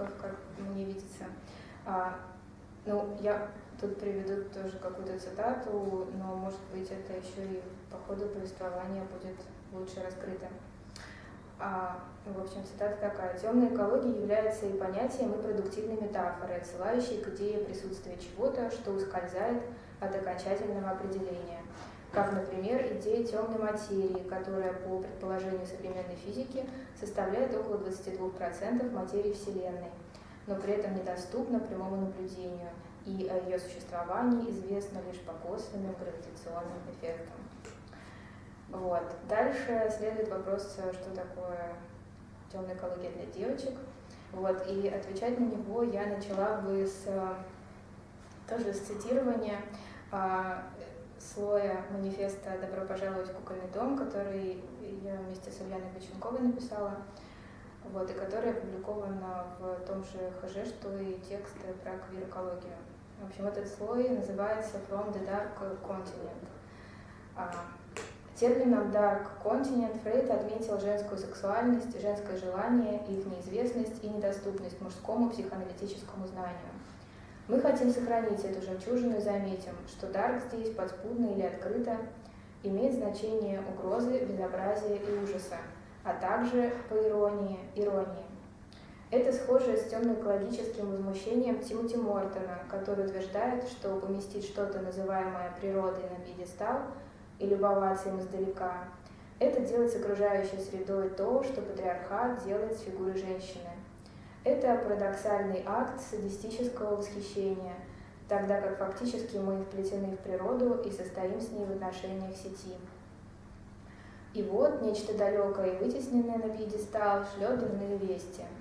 источников, как мне видится. А, ну, я тут приведу тоже какую-то цитату, но, может быть, это еще и по ходу повествования будет лучше раскрыто. А, в общем, цитата такая. «Темная экология является и понятием, и продуктивной метафорой, отсылающей к идее присутствия чего-то, что ускользает от окончательного определения. Как, например, идея темной материи, которая, по предположению современной физики, составляет около 22% материи Вселенной, но при этом недоступна прямому наблюдению, и о ее существовании известно лишь по косвенным гравитационным эффектам. Вот. Дальше следует вопрос, что такое темная экология для девочек. Вот. И отвечать на него я начала бы с тоже с цитирования а, слоя манифеста «Добро пожаловать в кукольный дом», который я вместе с Ульяной Боченковой написала, вот, и который опубликован в том же ХЖ, что и тексты про квир-экологию. В общем, этот слой называется «From the Dark Continent». А, термином Dark Continent Фрейд отметил женскую сексуальность, женское желание, их неизвестность и недоступность мужскому психоаналитическому знанию. Мы хотим сохранить эту жемчужину и заметим, что Dark здесь, подспудно или открыто, имеет значение угрозы, безобразия и ужаса, а также, по иронии, иронии. Это схоже с темно-экологическим возмущением Тимоти Мортона, который утверждает, что поместить что-то, называемое природой, на пьедестал и любоваться им издалека – это делать с окружающей средой то, что патриархат делает с фигурой женщины. Это парадоксальный акт садистического восхищения, тогда как фактически мы вплетены в природу и состоим с ней в отношениях сети. И вот нечто далекое и вытесненное на пьедестал шлет дурные вести –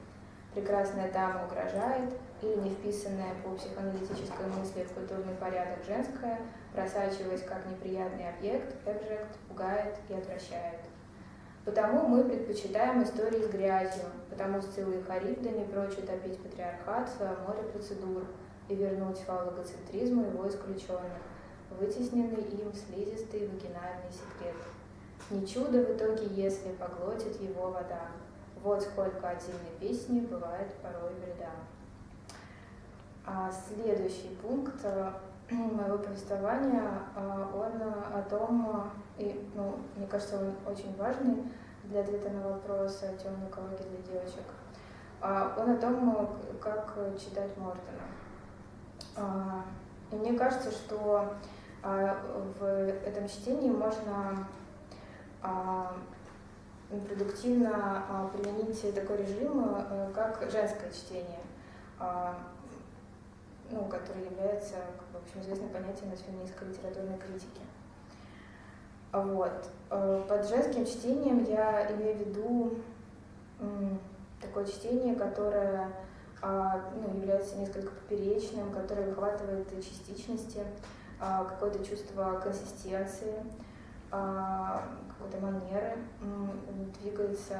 прекрасная дама угрожает, или не вписанная по психоаналитической мысли в культурный порядок женская, просачиваясь как неприятный объект, объект пугает и отвращает. Потому мы предпочитаем истории с грязью, потому Сцилла и Харибда не прочь утопить патриархат в море процедур и вернуть фаллогоцентризму его исключенных, вытесненный им слизистый вагинальный секрет. Не чудо в итоге, если поглотит его вода. Вот сколько отдельной песни бывает порой вреда. А следующий пункт э, моего повествования, э, он о том, и, ну, мне кажется, он очень важный для ответа на вопрос о темной экологии для девочек. А, он о том, как читать Мортона. А, и мне кажется, что а, в этом чтении можно продуктивно применить такой режим, э, как женское чтение, ну, который является, в общем, известным понятием из феминистской литературной критики. Вот. Э, под женским чтением я имею в виду такое чтение, которое а, ну, является несколько поперечным, которое выхватывает частичности, какое-то чувство консистенции, какой-то манеры, двигается,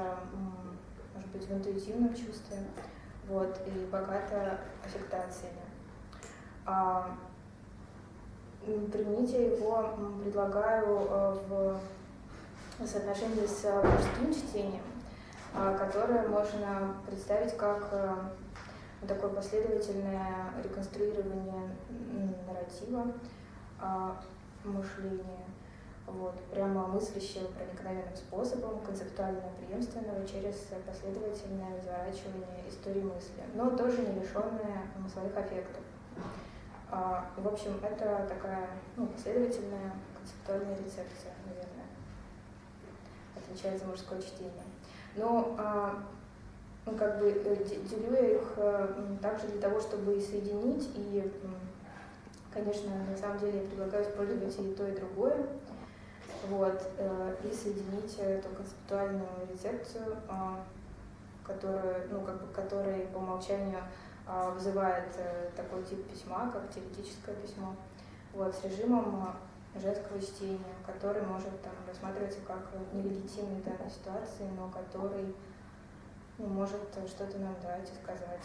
может быть, в интуитивном чувстве, вот, и богата аффектациями. Применить я его предлагаю э, в соотношении с мужским чтением, а, которое можно представить как э, такое последовательное реконструирование нарратива, а, мышления вот, прямо мыслящего проникновенным способом, концептуально преемственного через последовательное разворачивание истории мысли, но тоже не лишенное своих аффектов. А, в общем, это такая ну, последовательная концептуальная рецепция, наверное, отвечает за мужское чтение. Но а, ну, как бы э, делю я их а, также для того, чтобы соединить, и, конечно, на самом деле я предлагаю использовать и то, и другое вот, э, и соединить эту концептуальную рецепцию, а, которую, ну, как бы, который по умолчанию вызывает э, такой тип письма, как теоретическое письмо, вот, с режимом женского чтения, который может там, рассматриваться как нелегитимный в данной ситуации, но который ну, может что-то нам дать и сказать.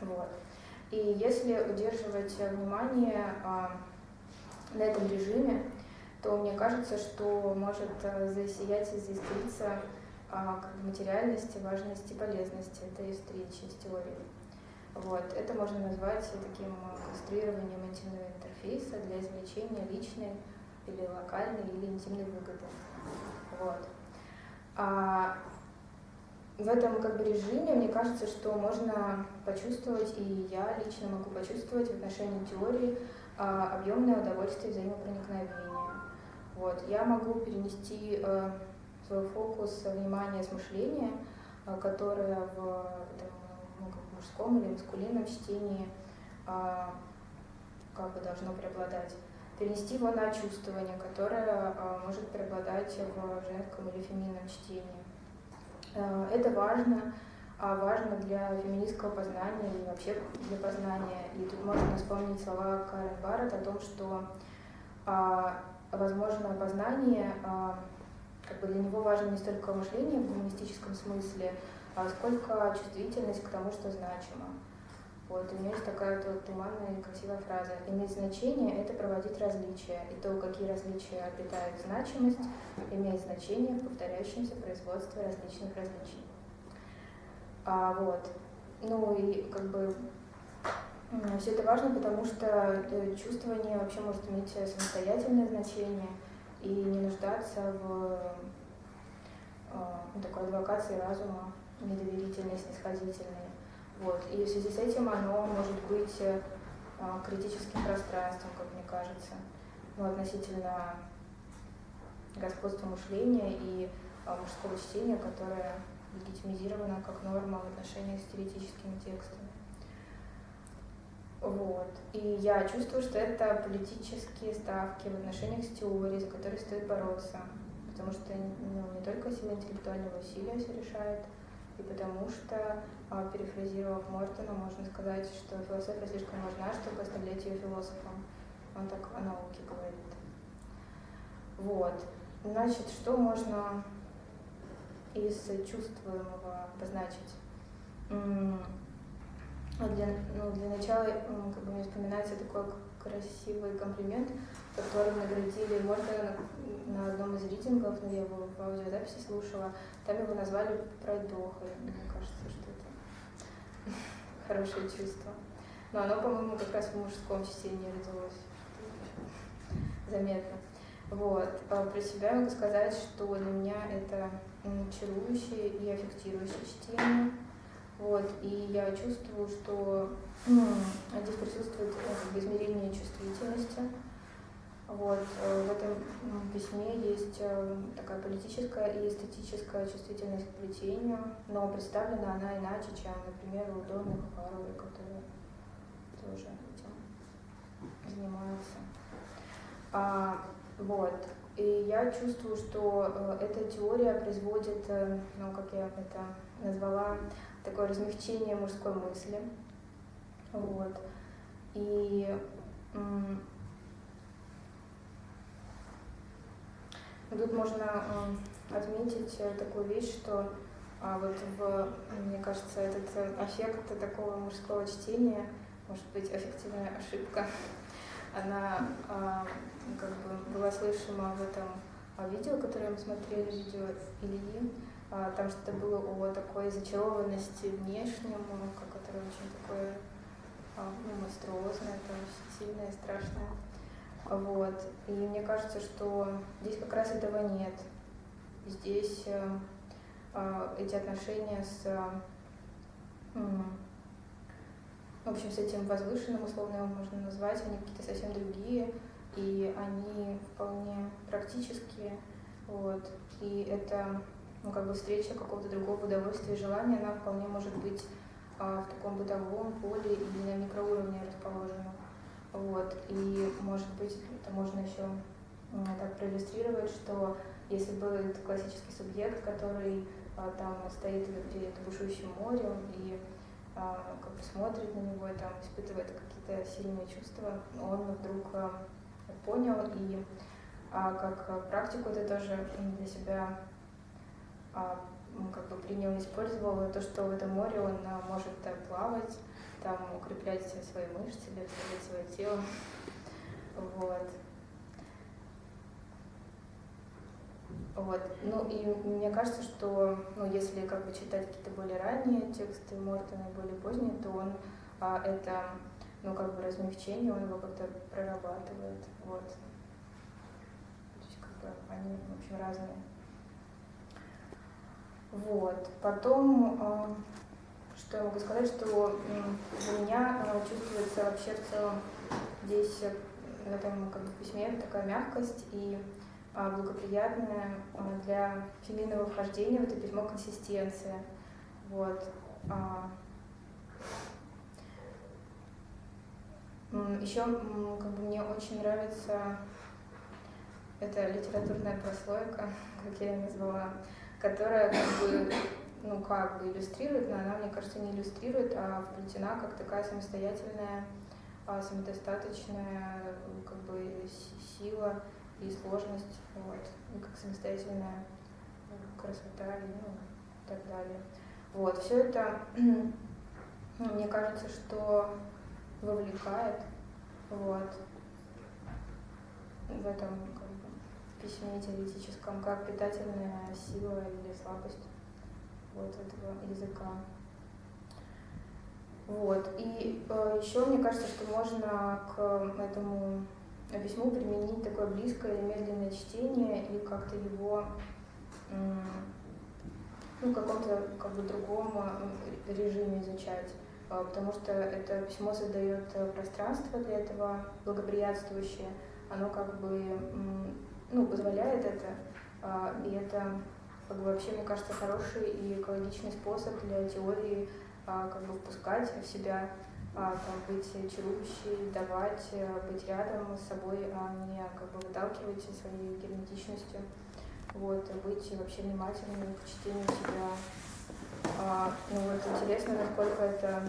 Вот. И если удерживать внимание а, на этом режиме, то мне кажется, что может э, засиять и заискриться а, как материальности, важности, полезности. Это есть третья часть теории. Вот. Это можно назвать таким конструированием интимного интерфейса для извлечения личной или локальной или интимной выгоды. Вот. А в этом как бы режиме мне кажется, что можно почувствовать, и я лично могу почувствовать в отношении теории а, объемное удовольствие взаимопроникновения. Вот. Я могу перенести э, свой фокус внимания с мышления, э, которое в мужском или маскулинном чтении э, как бы должно преобладать перенести его на чувствование, которое э, может преобладать в женском или феминном чтении. Э, это важно, а важно для феминистского познания и вообще для познания. И тут можно вспомнить слова Карен Барретт о том, что а, возможное познание, а, как бы для него важно не столько мышление в гуманистическом смысле, а сколько чувствительность к тому, что значимо. Вот, у меня есть такая вот туманная и красивая фраза. Иметь значение — это проводить различия, и то, какие различия обретают значимость, имеет значение в повторяющемся производстве различных различий. А, вот. Ну и как бы все это важно, потому что э, чувствование вообще может иметь самостоятельное значение и не нуждаться в а, ну, такой адвокации разума, недоверительной, снисходительной. Вот. И в связи с этим оно может быть э, критическим пространством, как мне кажется, ну, относительно господства мышления и а, мужского чтения, которое легитимизировано как норма в отношениях с теоретическими текстами. Вот. И я чувствую, что это политические ставки в отношениях с теорией, за которые стоит бороться. Потому что ну, не только сила интеллектуального усилия все решает, потому что, а, перефразировав Мортона, можно сказать, что философия слишком важна, чтобы оставлять ее философом. Он так о науке говорит. Вот. Значит, что можно из чувствуемого обозначить? Для, ну, для начала как бы мне вспоминается такой красивый комплимент, которым наградили Мортона на, одном из рейтингов, но я его в аудиозаписи слушала, там его назвали пройдохой. Мне кажется, что это хорошее чувство. Но оно, по-моему, как раз в мужском чтении родилось. Заметно. Вот. А про себя могу сказать, что для меня это чарующее и аффектирующее чтение. Вот. И я чувствую, что здесь присутствует как измерение чувствительности вот. Э, в этом письме есть э, такая политическая и эстетическая чувствительность к плетению, но представлена она иначе, чем, например, у Донны Харовой, которая тоже этим занимается. А, вот. И я чувствую, что э, эта теория производит, ну, как я это назвала, такое размягчение мужской мысли. Вот. И Тут можно отметить э, такую вещь, что а, вот в, мне кажется, этот эффект такого мужского чтения, может быть, эффективная ошибка, она а, как бы была слышима в этом а, видео, которое мы смотрели, видео Ильи, там что-то было о такой зачарованности внешнему, которое очень такое ну, монструозное, очень сильное, страшное. Вот. И мне кажется, что здесь как раз этого нет. Здесь э, э, эти отношения с, э, в общем, с этим возвышенным, условно его можно назвать, они какие-то совсем другие, и они вполне практические. Вот. И это ну, как бы встреча какого-то другого удовольствия и желания, она вполне может быть в таком бытовом поле или на микроуровне расположена. Вот. И, может быть, это можно еще так проиллюстрировать, что если был этот классический субъект, который а, там стоит перед бушующим морем и а, как бы смотрит на него и там испытывает какие-то сильные чувства, он вдруг а, понял и как практику это тоже для себя как бы принял использовал то, что в этом море он может а, плавать, там укреплять свои мышцы, бегать свое тело. Вот. Вот. Ну и мне кажется, что ну, если как бы читать какие-то более ранние тексты Мортона и более поздние, то он а, это ну как бы размягчение, он его как-то прорабатывает. Вот. То есть как бы они, в общем, разные. Вот. Потом, а, что я могу сказать, что для меня а, чувствуется вообще в целом здесь в этом как бы, письме такая мягкость и а, благоприятная для феминного вхождения в это письмо консистенция. Вот. Еще как бы, мне очень нравится эта литературная прослойка, как я ее назвала, которая как бы, ну как бы иллюстрирует, но она, мне кажется, не иллюстрирует, а вплетена как такая самостоятельная, а, самодостаточная как бы сила и сложность, вот, и как самостоятельная красота и, ну, так далее. Вот, все это, ну, мне кажется, что вовлекает, вот, в этом как бы, письме теоретическом, как питательная сила или слабость вот этого языка. Вот. И э, еще мне кажется, что можно к этому письму применить такое близкое или медленное чтение и как-то его ну, в каком-то как бы другом э, режиме изучать. А, потому что это письмо создает э, пространство для этого благоприятствующее, оно как бы ну, позволяет это, а, и это как бы вообще, мне кажется, хороший и экологичный способ для теории а, как бы впускать в себя, там, быть чарующей, давать, э, быть рядом с собой, а не как бы выталкивать своей герметичностью. Вот, быть вообще внимательным к чтению себя а, ну вот интересно, насколько это,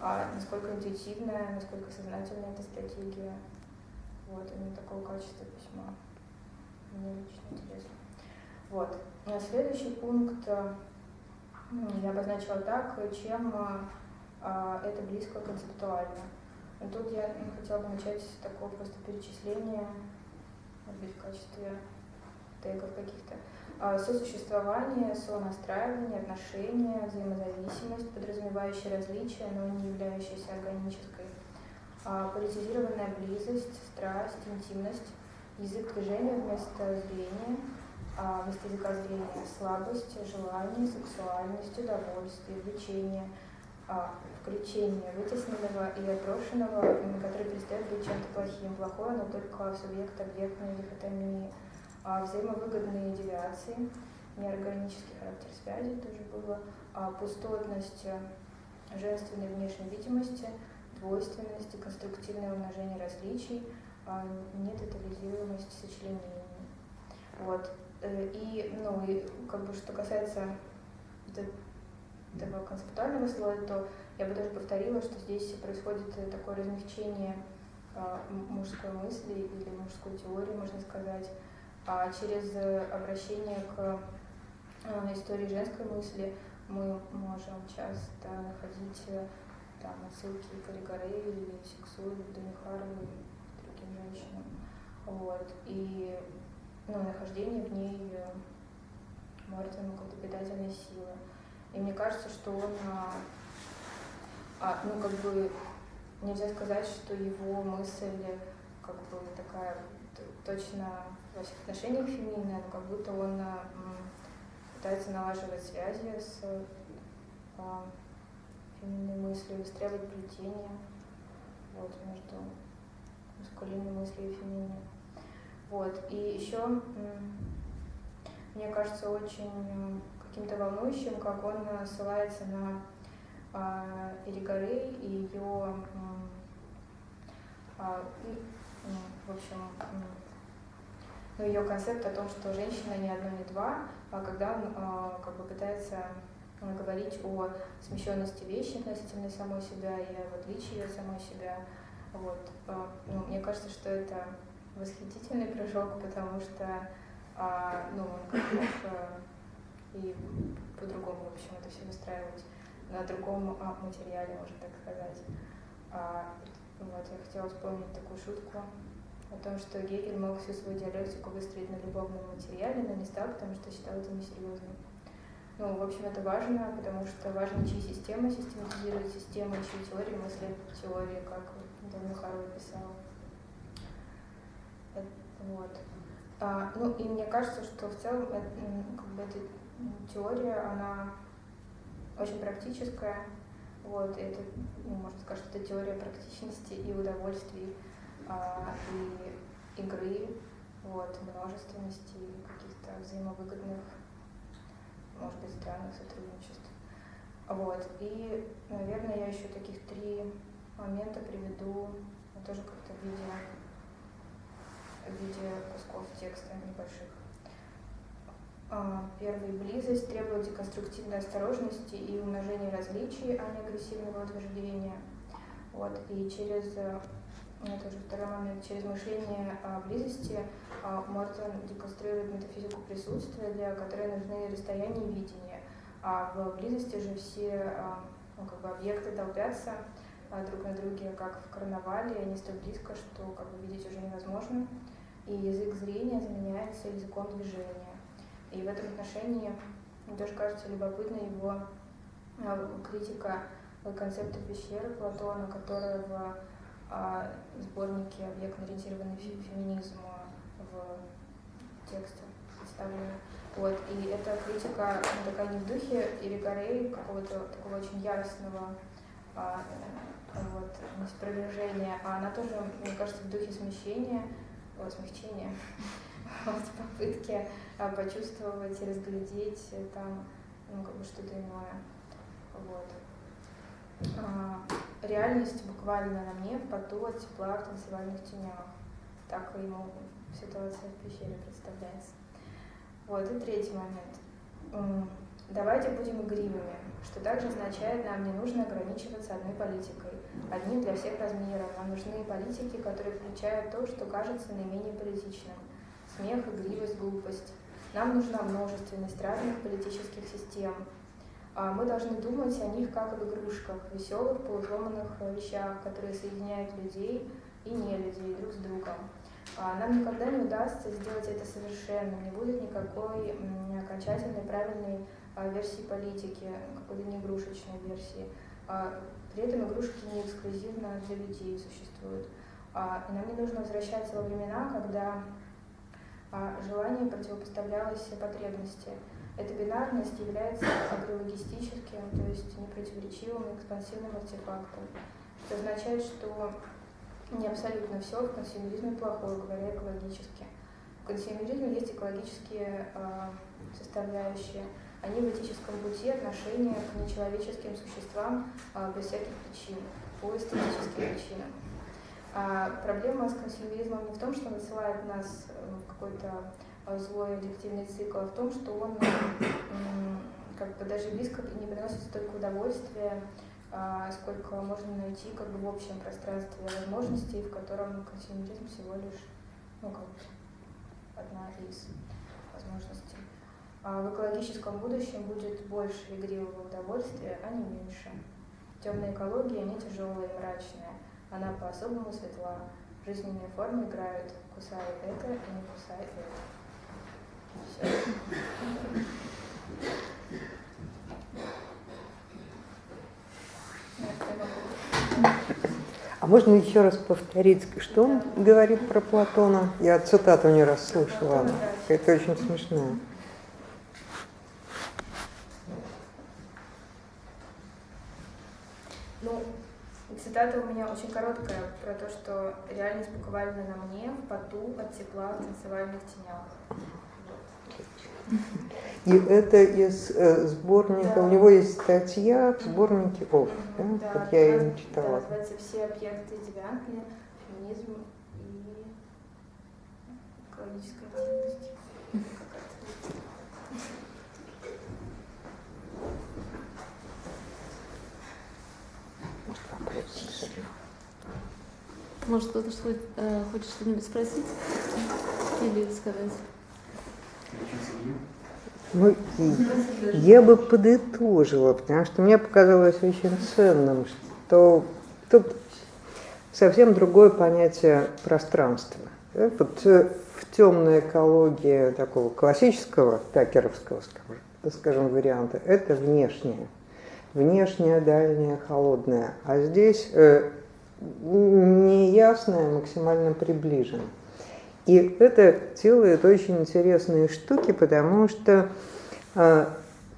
а, насколько интуитивная, насколько сознательная эта стратегия. Вот, именно такого качества письма. Мне лично интересно. Вот. Следующий пункт я обозначила так, чем а, это близко концептуально. Тут я хотела бы начать с такого просто перечисления, может быть, в качестве тегов каких-то. А, сосуществование, сонастраивание, отношения, взаимозависимость, подразумевающие различия, но не являющиеся органической, а, политизированная близость, страсть, интимность, язык движения вместо зрения, а, вместо языка зрения, слабость, желание, сексуальность, удовольствие, влечение, включение вытесненного и отброшенного, который перестает быть чем-то плохим. Плохое, но только субъект-объектной дихотомии а взаимовыгодные девиации, неорганический характер связи тоже было, а пустотность э, женственной внешней видимости, двойственности, конструктивное умножение различий, а сочленений. Вот. Э, и, ну, и как бы что касается этого концептуального слоя, то я бы даже повторила, что здесь происходит такое размягчение а, мужской мысли или мужской теории, можно сказать, а через э, обращение к э, истории женской мысли мы можем часто находить э, там, отсылки к Алигаре или Сексу, или Дамихарову, и другим женщинам. Вот. И ну, нахождение в ней Мартину какой-то питательной силы. И мне кажется, что он, а, ну, как бы, нельзя сказать, что его мысль как бы такая точно во всех отношениях феминная, но как будто он а, пытается налаживать связи с а, феминной мыслью, выстраивать плетение вот, между маскулинной мыслью и феминной. Вот. И еще мне кажется очень каким-то волнующим, как он ссылается на а, Элигарей и ее, а, в общем, но ее концепт о том, что женщина не одно, не два, а когда он а, как бы пытается говорить о смещенности вещи относительно самой себя и об отличии от самой себя. Вот. Ну, мне кажется, что это восхитительный прыжок, потому что ну, он как и по-другому, в общем, это все выстраивать на другом материале, можно так сказать. вот, я хотела вспомнить такую шутку о том, что Гегель мог всю свою диалектику выстроить на любовном материале, но не стал, потому что считал это несерьезным. Ну, в общем, это важно, потому что важно, чьи системы систематизируют системы, чьи теории мыслят теории, как Данил Харвей писал. Вот. А, ну, и мне кажется, что в целом как бы эта теория, она очень практическая. Вот, это, ну, можно сказать, что это теория практичности и удовольствий, а, и игры, вот, множественности, каких-то взаимовыгодных может быть, странных сотрудничеств. Вот. И, наверное, я еще таких три момента приведу, тоже как-то в виде кусков текста небольших. А, первый – близость требует деконструктивной осторожности и умножения различий, а не агрессивного утверждения. Вот. И через, это уже второй момент, через мышление близости а, Мортон деконструирует метафизику присутствия, для которой нужны расстояния и видения. А в близости же все а, ну, как бы объекты толпятся а, друг на друге, как в карнавале, они столь близко, что как бы видеть уже невозможно. И язык зрения заменяется языком движения. И в этом отношении мне тоже кажется любопытна его критика концепта пещеры Платона, которая в сборнике «Объектно-ориентированный феминизм» в тексте представлена. Вот, и эта критика она такая не в духе Ирикарей, какого-то такого очень яростного а, вот, неспровержения, а она тоже, мне кажется, в духе смещения, о, смягчения, вот, попытки а, почувствовать разглядеть там, ну, как бы что-то иное. Вот. А, реальность буквально на мне в поту от тепла в танцевальных тенях. Так ему ситуация в пещере представляется. Вот, и третий момент. Давайте будем игривыми, что также означает, нам не нужно ограничиваться одной политикой, одним для всех размеров. Нам нужны политики, которые включают то, что кажется наименее политичным. Смех, игривость, глупость. Нам нужна множественность разных политических систем. А мы должны думать о них как об игрушках, веселых, полусломанных вещах, которые соединяют людей и не людей друг с другом. А, нам никогда не удастся сделать это совершенным, не будет никакой окончательной правильной а, версии политики, какой-то не игрушечной версии. А, при этом игрушки не эксклюзивно для людей существуют. И нам не нужно возвращаться во времена, когда желание противопоставлялось потребности. Эта бинарность является агрологистическим, то есть непротиворечивым экспансивным артефактом, что означает, что не абсолютно все в консюмеризме плохое, говоря экологически. В консюмеризме есть экологические э, составляющие. Они в этическом пути отношения к нечеловеческим существам э, без всяких причин, по эстетическим причинам. А проблема с консюмеризмом не в том, что он отсылает нас в какой-то злой аддиктивный цикл, а в том, что он как бы даже близко не приносит столько удовольствия, а, сколько можно найти как бы в общем пространстве возможностей, в котором консюмеризм всего лишь ну, как бы одна из возможностей. А в экологическом будущем будет больше игривого удовольствия, а не меньше. Темная экология не тяжелая и мрачная, она по-особому светла. Жизненные формы играют, кусай это и не кусай это. Все. А можно еще раз повторить, что он говорит про Платона? Я цитату не раз слышала. Это очень смешно. Ну, цитата у меня очень короткая про то, что реальность буквально на мне, в поту, от тепла, в танцевальных тенях. И это из э, сборника, да. у него есть статья в сборнике ОФ, да? да вот я ее читала. Да, называется «Все объекты девиантные. Феминизм и экологическая активность». Может, кто-то что, э, хочет что-нибудь спросить или сказать? Ну, я бы подытожила, потому что мне показалось очень ценным, что тут совсем другое понятие пространства. Вот э, в темной экологии такого классического такеровского, скажем, варианта, это внешнее. Внешнее, дальнее, холодное. А здесь э, неясное, максимально приближено. И это делает очень интересные штуки, потому что э,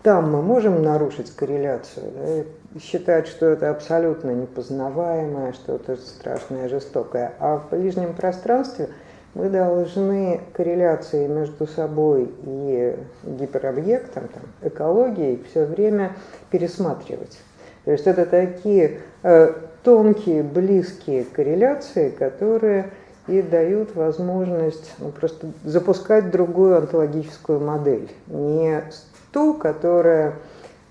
там мы можем нарушить корреляцию, да, считать, что это абсолютно непознаваемое, что это страшное, жестокое. А в ближнем пространстве мы должны корреляции между собой и гиперобъектом, там, экологией все время пересматривать. То есть это такие э, тонкие, близкие корреляции, которые и дают возможность ну, просто запускать другую онтологическую модель. Не ту, которая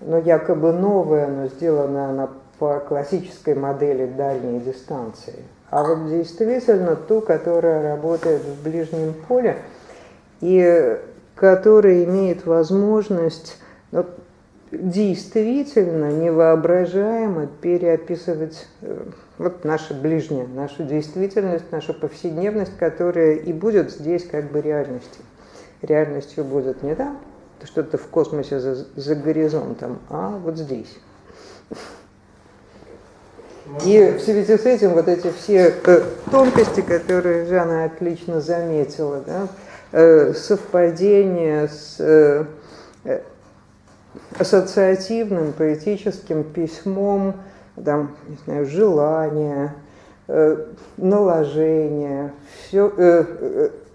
ну, якобы новая, но сделана она по классической модели дальней дистанции, а вот действительно ту, которая работает в ближнем поле и которая имеет возможность ну, действительно невоображаемо переописывать э, вот наша ближняя, нашу действительность, нашу повседневность, которая и будет здесь как бы реальностью. Реальностью будет не там, что-то в космосе за, за горизонтом, а вот здесь. И в связи с этим вот эти все э, тонкости, которые Жанна отлично заметила, да, э, совпадение с ассоциативным поэтическим письмом, там, не знаю, желание, э, наложение, все. Э,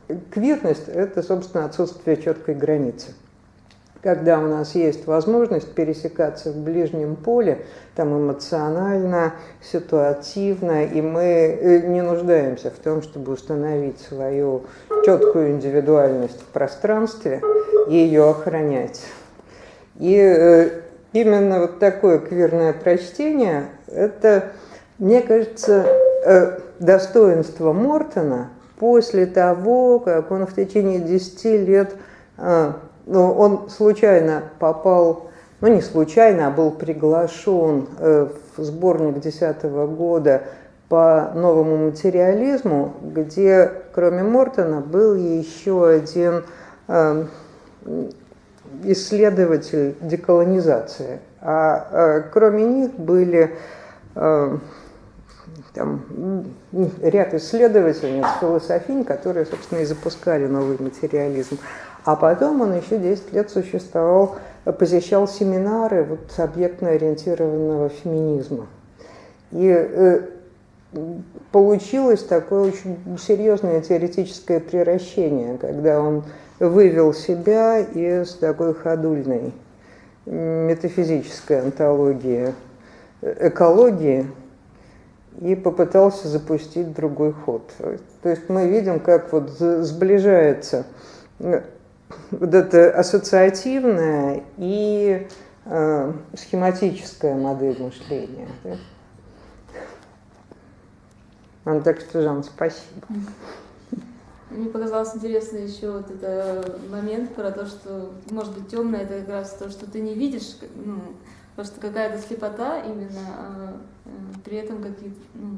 э, квирность – это, собственно, отсутствие четкой границы. Когда у нас есть возможность пересекаться в ближнем поле, там эмоционально, ситуативно, и мы э, не нуждаемся в том, чтобы установить свою четкую индивидуальность в пространстве и ее охранять. И э, именно вот такое квирное прочтение, это, мне кажется, э, достоинство Мортона после того, как он в течение 10 лет, э, ну, он случайно попал, ну не случайно, а был приглашен в сборник 2010 года по новому материализму, где кроме Мортона был еще один исследователь деколонизации, а, а кроме них были а, там, ряд исследовательниц, философинь, которые, собственно, и запускали новый материализм. А потом он еще 10 лет существовал, посещал семинары вот, объектно-ориентированного феминизма. И э, получилось такое очень серьезное теоретическое превращение, когда он вывел себя из такой ходульной метафизической антологии экологии и попытался запустить другой ход. То есть мы видим, как вот сближается э, вот это ассоциативная и э, схематическая модель мышления. Да? Так что, Жан, спасибо. Мне показалось интересно еще вот этот момент про то, что может быть темное, это как раз то, что ты не видишь, ну, просто какая-то слепота именно, а, а при этом какие-то, ну,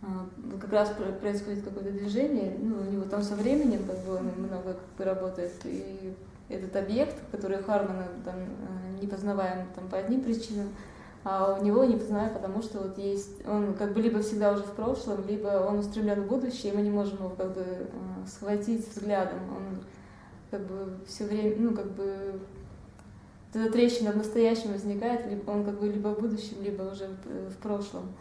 а, как раз происходит какое-то движение, ну, у него там со временем как бы много как бы работает, и этот объект, который Хармана там э, не познаваем там по одним причинам, а у него не познаю, потому что вот есть, он как бы либо всегда уже в прошлом, либо он устремлен в будущее, и мы не можем его как бы э, схватить взглядом. Он как бы все время, ну как бы эта трещина в настоящем возникает, либо он как бы либо в будущем, либо уже в прошлом.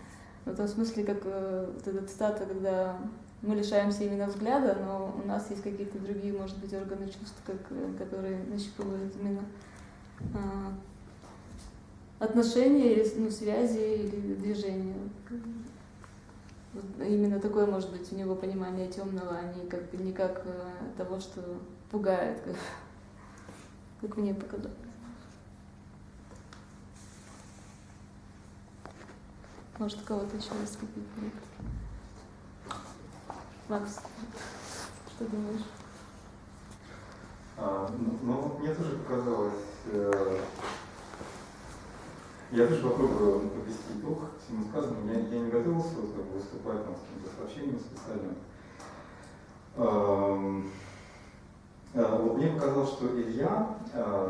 В том смысле, как э, вот эта цитата, когда мы лишаемся именно взгляда, но у нас есть какие-то другие, может быть, органы чувств, как, э, которые нащупывают именно отношения, ну, связи или движения. Именно такое может быть у него понимание темного, а не как, не как э, того, что пугает, как, как мне показалось. Может, кого-то еще есть какие-то Макс, что думаешь? А, ну, ну, мне тоже показалось, э, я тоже попробую подвести итог всему сказанному. Я, я не готовился вот, как бы, выступать там, с каким-то сообщением специальным. Эм, э, вот мне показалось, что Илья, э,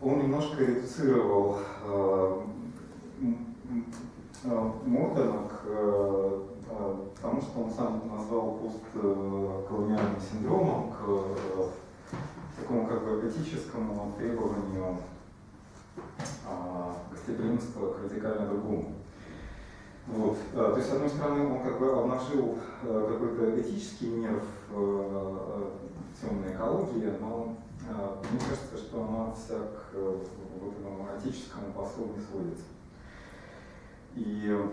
он немножко редуцировал э, э, к тому, что он сам назвал постколониальным синдромом, к такому как бы этическому требованию а, гостеприимства к радикально другому. Вот. а, То есть, с одной стороны, он как бы обнажил э, какой-то этический нерв темной экологии, но мне кажется, что она вся к вот этому этическому послу не сводится. И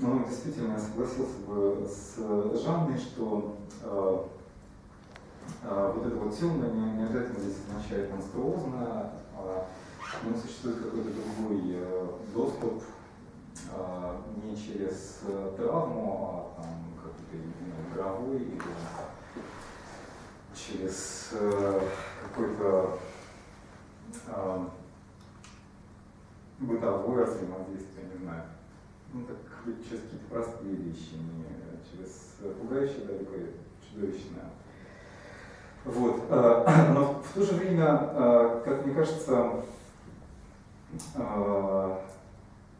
ну, действительно, я согласился бы с Жанной, что э, э, вот это вот темное не, не обязательно здесь означает монструозно, а ну, существует какой-то другой э, доступ а, не через э, травму, а там какой-то именно игровой или через э, какой-то а, бытовое взаимодействие, не знаю. Ну, так через какие-то простые вещи, не через пугающее далеко чудовищное. Вот. Но в то же время, как мне кажется, ну,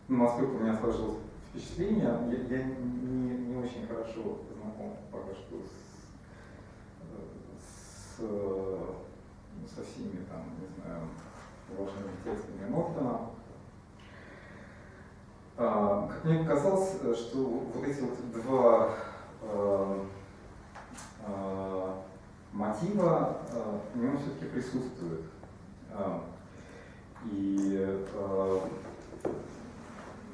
насколько у меня сложилось впечатление, я, я не, не очень хорошо знаком пока что с, с, со всеми там, не знаю, важными текстами Мортона. А, как мне показалось, что вот эти вот два э, э, мотива э, в нем все-таки присутствуют. Э, и э,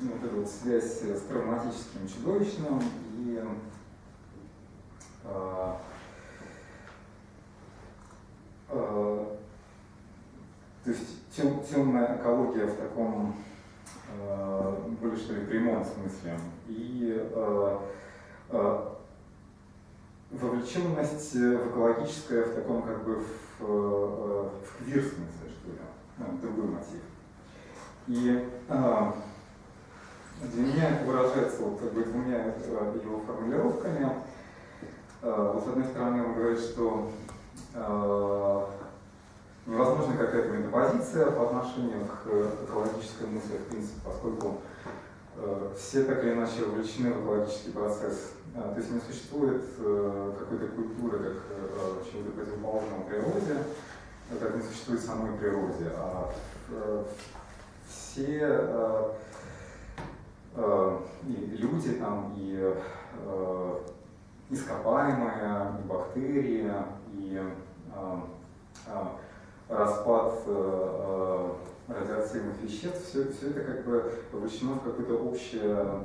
ну, вот эта вот связь с травматическим чудовищным и э, э, то есть тем, темная экология в таком э, более что ли прямом смысле. И э, э, вовлеченность в экологическое в таком как бы в, э, в квир смысле другой мотив. И э, для меня это выражается вот, как бы, двумя э, его формулировками. Э, Вот с одной стороны он говорит, что э, невозможна какая-то метапозиция по отношению к экологической мысли, в принципе, поскольку э, все так или иначе вовлечены в экологический процесс. Э, То есть не существует э, какой-то культуры, как э, чего-то противоположного природе, э, как не существует самой природе, а э, все э, э, и люди там, и ископаемые, и бактерии, и распад радиоактивных веществ, все, все это как бы вовлечено в какое-то общее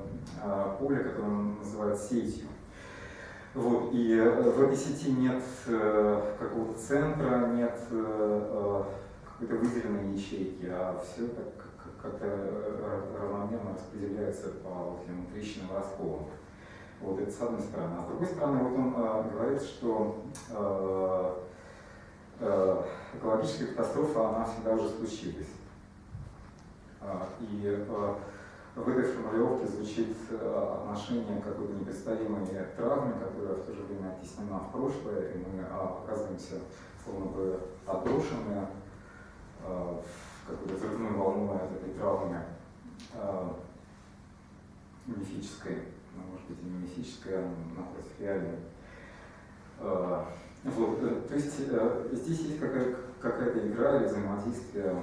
поле, которое он называет сетью. Вот, и э, в этой сети нет э, какого-то центра, нет э, какой-то выделенной ячейки, а все как-то равномерно распределяется по этим трещинам расколам. Вот это с одной стороны. А с другой стороны, вот он э, говорит, что э, э, экологическая катастрофа, она всегда уже случилась. А, И э, в этой формулировке звучит э, отношение какой-то непредставимой травме, которая в то же время оттеснена в прошлое, и мы а, оказываемся словно бы отброшены э, в какую-то взрывную волну от этой травмы э, мифической, ну, может быть и не мифической, а напротив реальной. Вот, то есть здесь есть какая- какая-то игра или взаимодействие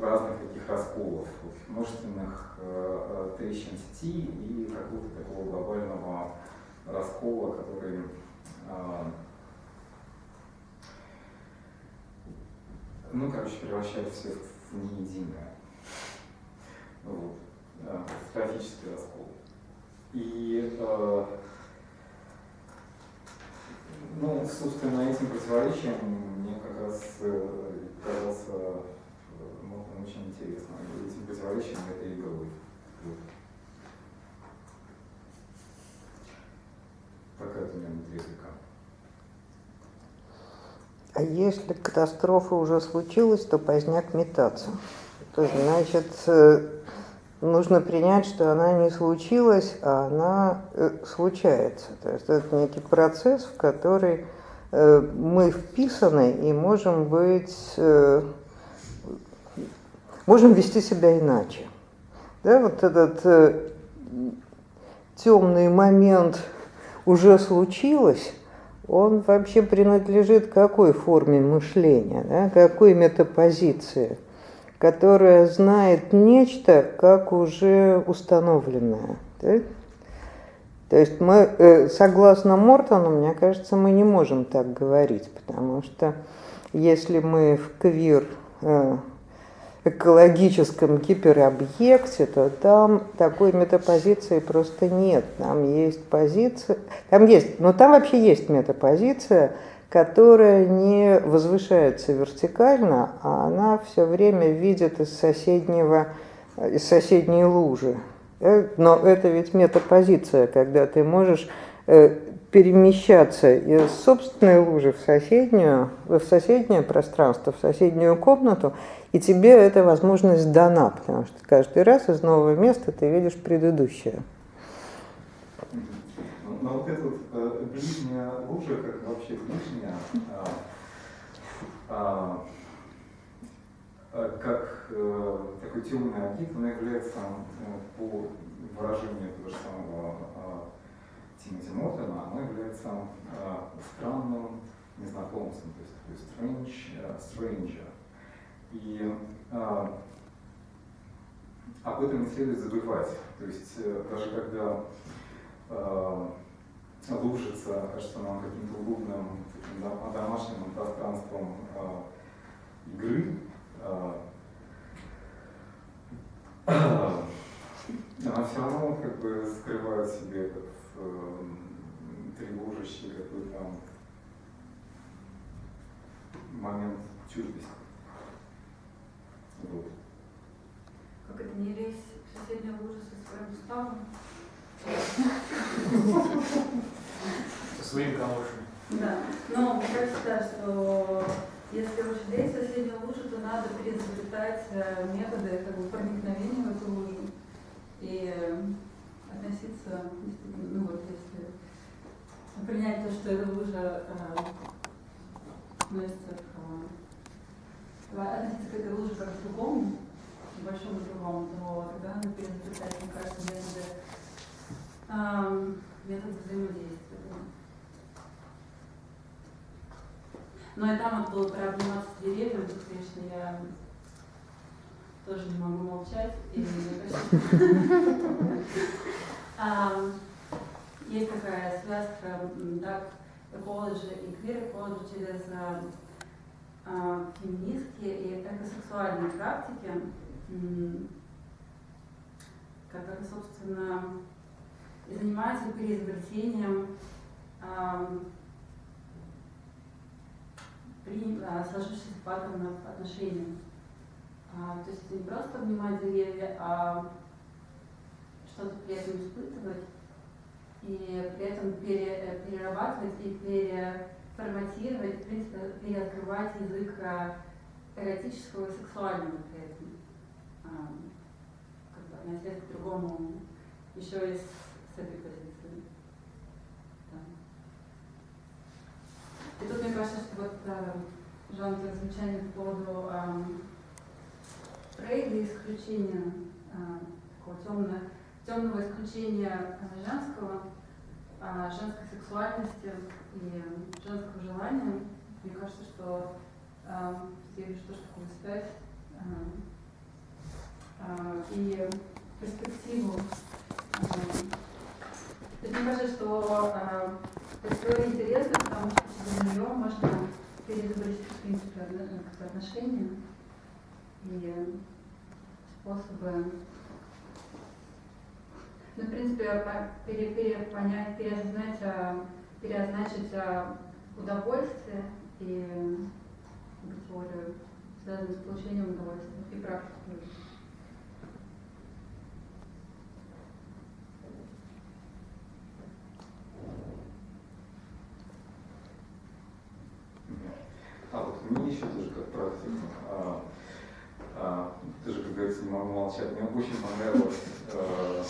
разных таких расколов, множественных э, э, трещин сети и какого-то такого глобального раскола, который э, ну, короче, превращает все в неединое. Вот. э, Катастрофический раскол. И э, ну, собственно, этим противоречием мне как раз казался очень интересно. И этим противоречием игрой. Вот. Такая вот у меня будет реплика. А если катастрофа уже случилась, то поздняк метаться. То есть, значит, э, нужно принять, что она не случилась, а она э, случается. То есть это некий процесс, в который э, мы вписаны и можем быть, можем вести себя иначе. Да, вот этот э, темный момент уже случилось, он вообще принадлежит какой форме мышления, да, какой метапозиции – которая знает нечто как уже установленное. Да? То есть мы, э, согласно Мортону, мне кажется, мы не можем так говорить, потому что если мы в квир э, экологическом гиперобъекте, то там такой метапозиции просто нет. Там есть позиция, там есть, но там вообще есть метапозиция, которая не возвышается вертикально, а она все время видит из соседнего, из соседней лужи. Э, но это ведь метапозиция, когда ты можешь э, перемещаться из собственной лужи в соседнюю, в соседнее пространство, в соседнюю комнату, и тебе эта возможность дана, потому что каждый раз из нового места ты видишь предыдущее. Но вот эта вот э, ближняя лужа, как вообще ближняя, а, а, а, как э, такой темный объект, она является, э, по выражению этого же самого а, Тимоти Мортона, она является а, странным незнакомцем, то есть такой strange, uh, stranger. И а, об этом не следует забывать. То есть даже когда лужица, кажется нам каким-то удобным, таким домашним пространством э, игры. Э, она все равно как бы скрывает себе этот э, тревожащий какой-то момент чуждости. Вот. Как это не лезь в соседнюю лужу со своим уставом? Со своим камушем. Да. Но мне кажется, что если лезть в соседнюю лужу, то надо переизобретать э, методы как бы, проникновения в эту лужу и относиться, ну вот если принять то, что эта лужа э, относится к э, относиться к этой луже как к другому, к большому другому, то тогда надо переизобретать, мне кажется, методы метод взаимодействия. Но и там вот было про обниматься тут, конечно, я тоже не могу молчать. И есть такая связка dark ecology и queer ecology через феминистские и экосексуальные практики, которые, собственно, и занимается переизобретением при, э, сложившихся паттернов отношений. А, то есть не просто обнимать деревья, а что-то при этом испытывать и при этом пере, э, перерабатывать и переформатировать, в принципе, переоткрывать язык э, эротического и сексуального при этом. А, как бы к другому еще из с этой позиции. Да. И тут мне кажется, что вот э, Жан, твое замечание по поводу Фрейда исключения, э, такого темного, темного исключения женского, э, женской сексуальности и женского желания. Мне кажется, что э, я вижу тоже такую связь и перспективу то есть мне кажется, что это интересно, потому что через нее можно переизобрести, в принципе, отношения и способы ну, в принципе, пере, пере, понять, переосознать, переозначить удовольствие и теорию, связанную с получением удовольствия и практику. А вот мне еще тоже как практику, а, а, ты же как говорится, не могу молчать. Мне очень понравилось, э,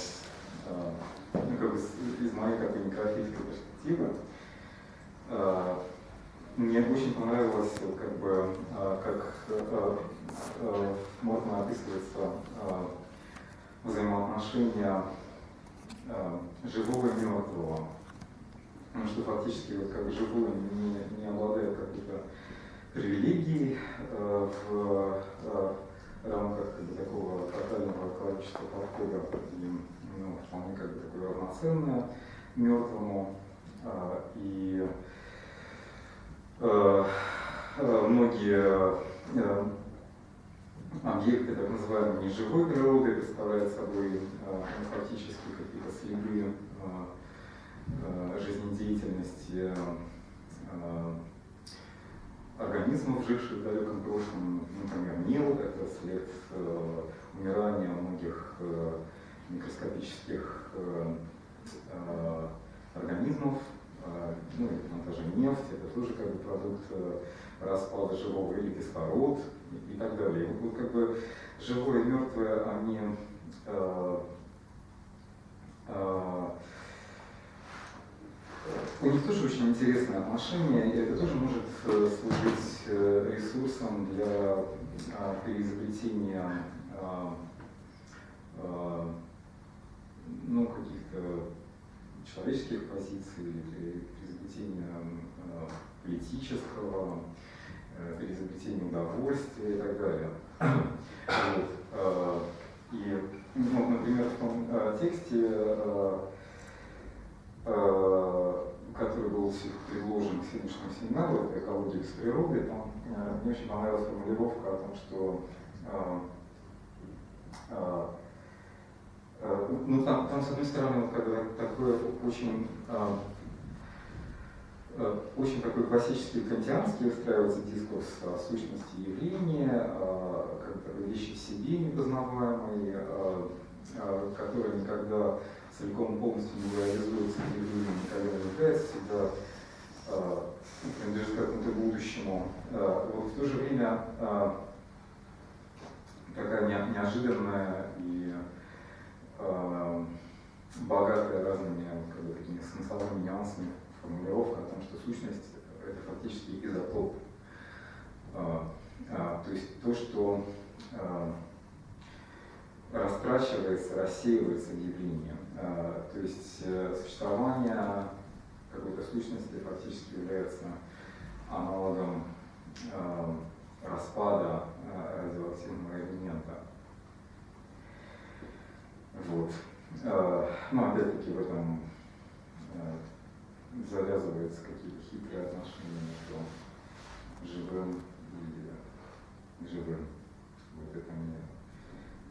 э, ну, как бы из моей такой некрофильской перспективы, э, мне очень понравилось, как бы, как можно описывается взаимоотношения живого и мертвого. Потому что фактически вот как бы живое не, не обладает какой-то привилегией э, в э, рамках как бы, такого тотального количества подхода и ну, вполне как бы такое равноценное мертвому. Э, и э, э, многие э, объекты так называемой неживой природы представляют собой э, ну, фактически какие-то следы э, жизнедеятельности организмов, живших в далеком прошлом, например, мел, это след э, умирания многих э, микроскопических э, организмов, ну и там даже нефть, это тоже как бы продукт распада живого или кислород и, и так далее. Вот, как бы живое и мертвое, они у них тоже очень интересные отношения, и это тоже может служить ресурсом для а, переизобретения а, а, ну, каких-то человеческих позиций, или переизобретения политического, э, переизобретения удовольствия и так далее. Вот. И, ну, например, в том тексте который был предложен к сегодняшнему семинару, это экология с природой, там мне очень понравилась формулировка о том, что э, ну, там, там, с одной стороны, вот, когда такое очень, очень такой классический кантианский устраивается дискурс о сущности явления, как вещи в себе непознаваемые, которые никогда целиком полностью не людям никогда не является, всегда э, принадлежит какому-то будущему. Э, вот в то же время э, такая не, неожиданная и э, богатая разными как бы, такими смысловыми нюансами формулировка о том, что сущность это фактически изотоп. То есть то, что растрачивается, рассеивается явлением. Э, то есть существование какой-то сущности фактически является аналогом э, распада радиоактивного элемента. Вот. Но опять-таки в этом завязываются какие-то хитрые отношения между живым и живым. Вот это мне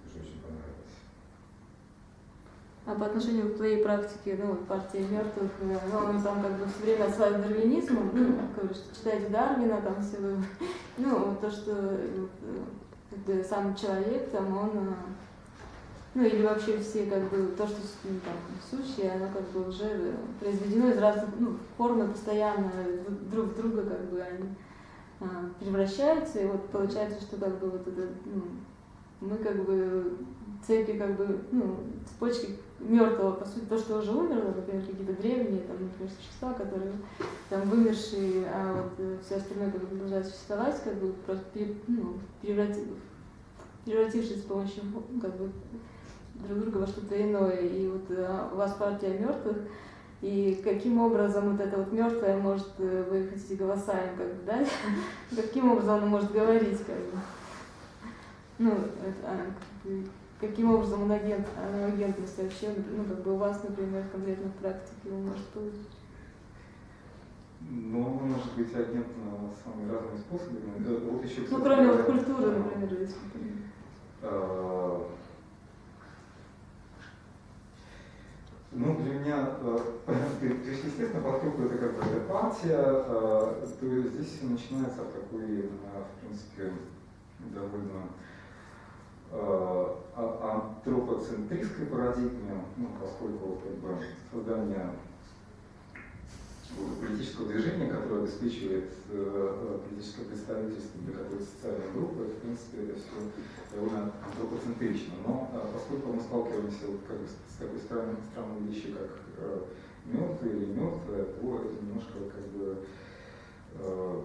тоже очень понравилось. А по отношению к твоей практике, ну, партии мертвых, э, ну, он там как бы все время отсылает дарвинизмом, ну, читайте Дарвина, там все вы, ну, то, что э, как бы, сам человек, там, он, э, ну, или вообще все, как бы, то, что ну, там, сущее, оно как бы уже произведено из разных, ну, формы постоянно друг в друга, как бы, они превращаются, и вот получается, что как бы вот это, ну, мы как бы цепи, как бы, ну, цепочки мертвого, по сути, то, что уже умерло, например, какие-то древние, там, например, существа, которые там вымершие, а вот э, все остальное как бы продолжает существовать, как бы просто ну, превратив, превратившись с помощью ну, как бы друг друга во что-то иное. И вот а, у вас партия мертвых, и каким образом вот это вот мертвое может, э, вы хотите голоса им как бы дать, каким образом оно может говорить, как бы. Ну, это, а, как бы, каким образом он агент, агентность вообще, ну, как бы у вас, например, конкретно в практике он может получить? Ну, он может быть агентом самыми разными способами. Вот еще, кстати, ну, кроме вот культуры, например, если а, Ну, для меня, э, то есть, естественно, поскольку это как бы партия, э, то здесь начинается такой, э, в принципе, довольно Э, антропоцентристской парадигме, ну, поскольку как бы, создание политического движения, которое обеспечивает э, политическое представительство для какой-то социальной группы, в принципе, это все довольно антропоцентрично. Но э, поскольку мы сталкиваемся как бы с такой странной, странной вещью, как э, мертвое или мертвое, то это немножко как бы э, э,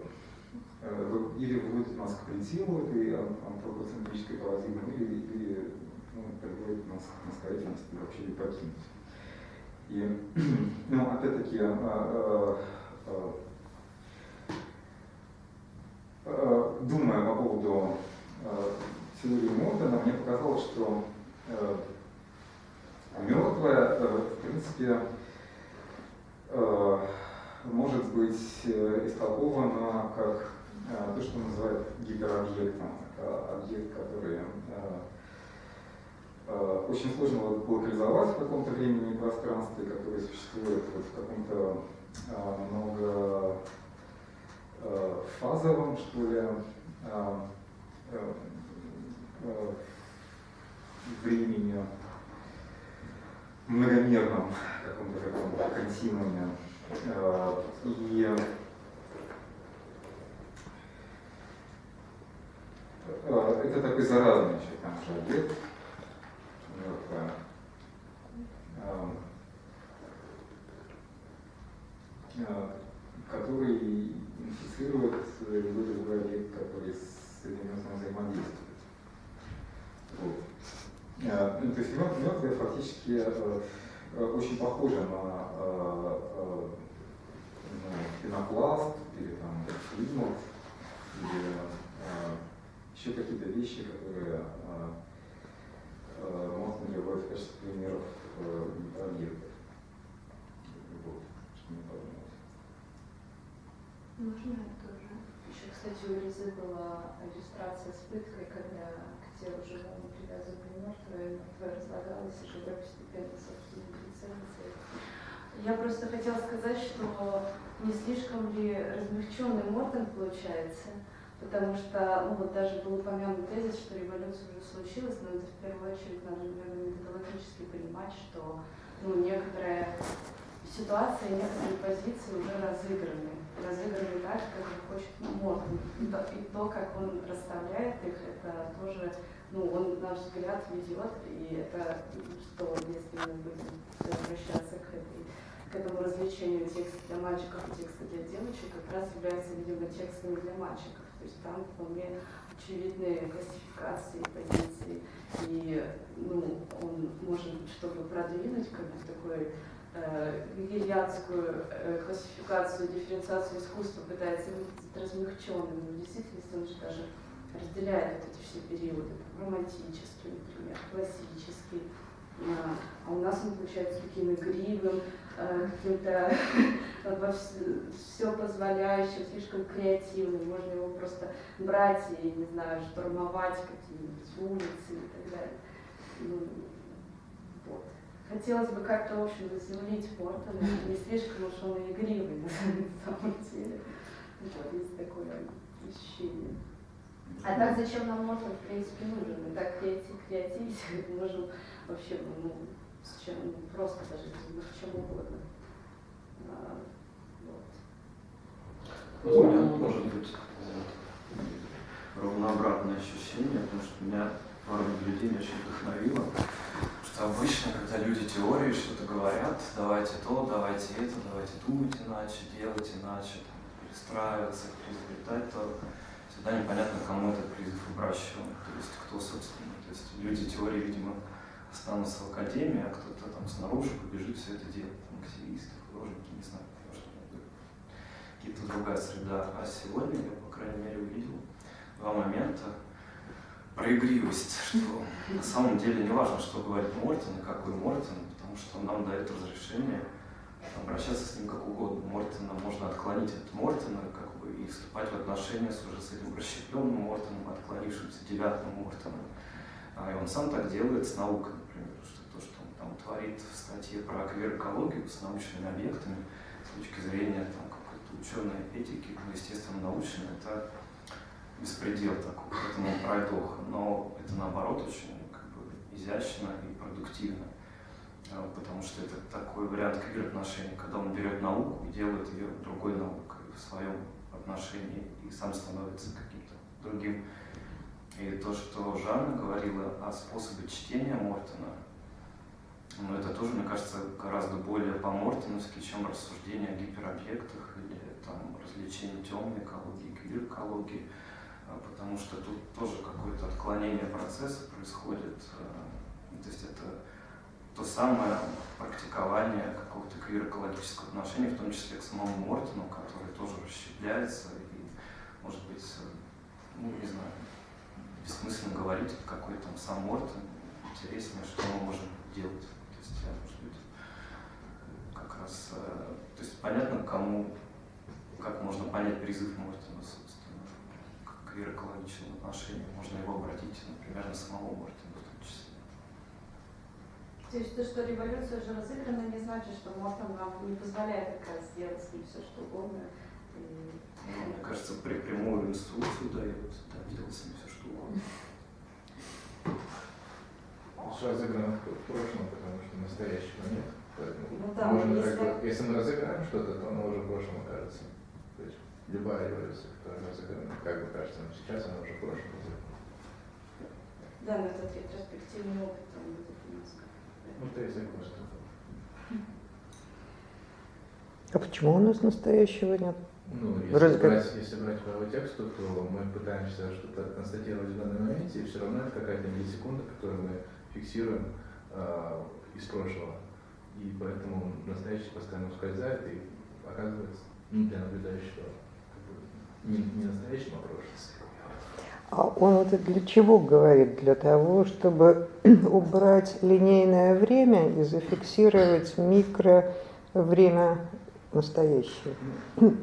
или выводит нас к предела этой антропоцентрической парадигмы, или, или ну, приводит нас к настоятельности вообще ее покинуть. И, ну, опять-таки, а, а, а, думая по поводу теории Мортона, мне показалось, что мертвое, в принципе, может быть истолковано как то, что называют гиперобъектом, объект, который Э, очень сложно локализовать в каком-то времени и пространстве, которое существует вот в каком-то многофазовом, что ли, времени, многомерном каком-то таком континууме. И это такой заразный еще там же объект, мертвая, который инфицирует любой другой объект, который с мертвым взаимодействует. Вот. Ну, то есть мертвые фактически э, э, очень похожи на э, ну, пенопласт или там климат или еще какие-то вещи, которые Э, можно приводить в качестве примеров э, объектов. Вот, что мне подумалось. Можно я тоже? Еще, кстати, у Лизы была иллюстрация с пыткой, когда к телу живому привязывали мертвое, мертвое разлагалось, и когда постепенно, собственно, целится. Я просто хотела сказать, что не слишком ли размягченный Мортон получается, потому что, ну вот даже был упомянут тезис, что революция уже случилась, но это в первую очередь надо, наверное, методологически понимать, что ну, некоторая ситуация, некоторые позиции уже разыграны. Разыграны так, как хочет Мортон. И то, и то, как он расставляет их, это тоже, ну, он, на наш взгляд, ведет, и это, что, если мы будем возвращаться к этой к этому развлечению текста для мальчиков и текста для девочек как раз является, видимо, текстами для мальчиков. То есть там вполне очевидные классификации позиций. И ну, он может, чтобы продвинуть как бы такой э, гегельянскую э, классификацию, дифференциацию искусства, пытается выглядеть размягченным, но в действительности он же даже разделяет вот эти все периоды, романтический, например, классический, а у нас он получается таким игривым, э, каким-то все позволяющим, слишком креативным. Можно его просто брать и, не знаю, штурмовать какие-нибудь улицы и так далее. Ну, вот. Хотелось бы как-то, в общем, заземлить Мортона, не слишком уж он игривый на самом деле. Вот, есть такое ощущение. А так зачем нам Мортон, в принципе, нужен? Мы так креатив, креативить можем вообще ну, с чем, ну, просто даже ну, с чем угодно. А, вот. У меня может быть ровно обратное ощущение, потому что меня пару наблюдений очень вдохновило. Что обычно, когда люди теории что-то говорят, давайте то, давайте это, давайте думать иначе, делать иначе, там, перестраиваться, переизобретать, то всегда непонятно, кому этот призыв обращен, то есть кто, собственно. То есть люди теории, видимо, останутся в академии, а кто-то там снаружи побежит все это делать, там активисты, художники, не знаю, что какие-то другая среда. А сегодня я, по крайней мере, увидел два момента про игривость, что на самом деле не важно, что говорит Мортон и какой Мортон, потому что он нам дает разрешение обращаться с ним как угодно. Мортона можно отклонить от Мортона, как бы, и вступать в отношения с уже с этим расщепленным Мортоном, отклонившимся девятым Мортоном. А и он сам так делает с наукой там, творит в статье про квир-экологию с научными объектами с точки зрения там, какой-то ученой этики, ну, естественно, научной, это беспредел такой, поэтому пройдоха. Но это наоборот очень как бы, изящно и продуктивно. а, потому что это такой вариант квир-отношений, когда он берет науку и делает ее другой наукой в своем отношении и сам становится каким-то другим. И то, что Жанна говорила о способе чтения Мортона, ну, это тоже, мне кажется, гораздо более по-мортоновски, чем рассуждение о гиперобъектах или там, развлечение темной экологии, квир-экологии, а, потому что тут тоже какое-то отклонение процесса происходит. А, то есть это то самое практикование какого-то квир-экологического отношения, в том числе к самому Мортону, который тоже расщепляется и, может быть, ну, не знаю, бессмысленно говорить, какой там сам Мортон, интереснее, что мы можем делать. То есть я, может быть, как раз, э, то есть понятно, кому, как можно понять призыв Мортона, собственно, к квир-экологичному отношению. Можно его обратить, например, на самого Мортона в том числе. То есть то, что революция уже разыграна, не значит, что Мортон вам не позволяет как раз сделать с ним все, что угодно. Ну, мне кажется, при прямую инструкцию дает, да, делать с ним все, что угодно. Что разыграно в прошлом, потому что настоящего нет. Поэтому Ну да, можно если- как бы- если мы разыграем что-то, то оно уже в прошлом окажется. То есть любая революция, которая разыграна, как бы кажется, но сейчас она уже в прошлом разыграна. Да, но этот ретроспективный опыт он будет немножко. Ну, то есть согласен. А почему у нас настоящего нет? Ну, если Вроде как- брать, если брать по тексту, то мы пытаемся что-то констатировать в данном моменте, и все равно это какая-то миллисекунда, которую мы фиксируем а, из прошлого. И поэтому настоящее постоянно ускользает и оказывается ну, для наблюдающего как бы, не, не настоящим, а прошлым. А он это для чего говорит? Для того, чтобы убрать линейное время и зафиксировать микровремя настоящее. Ну,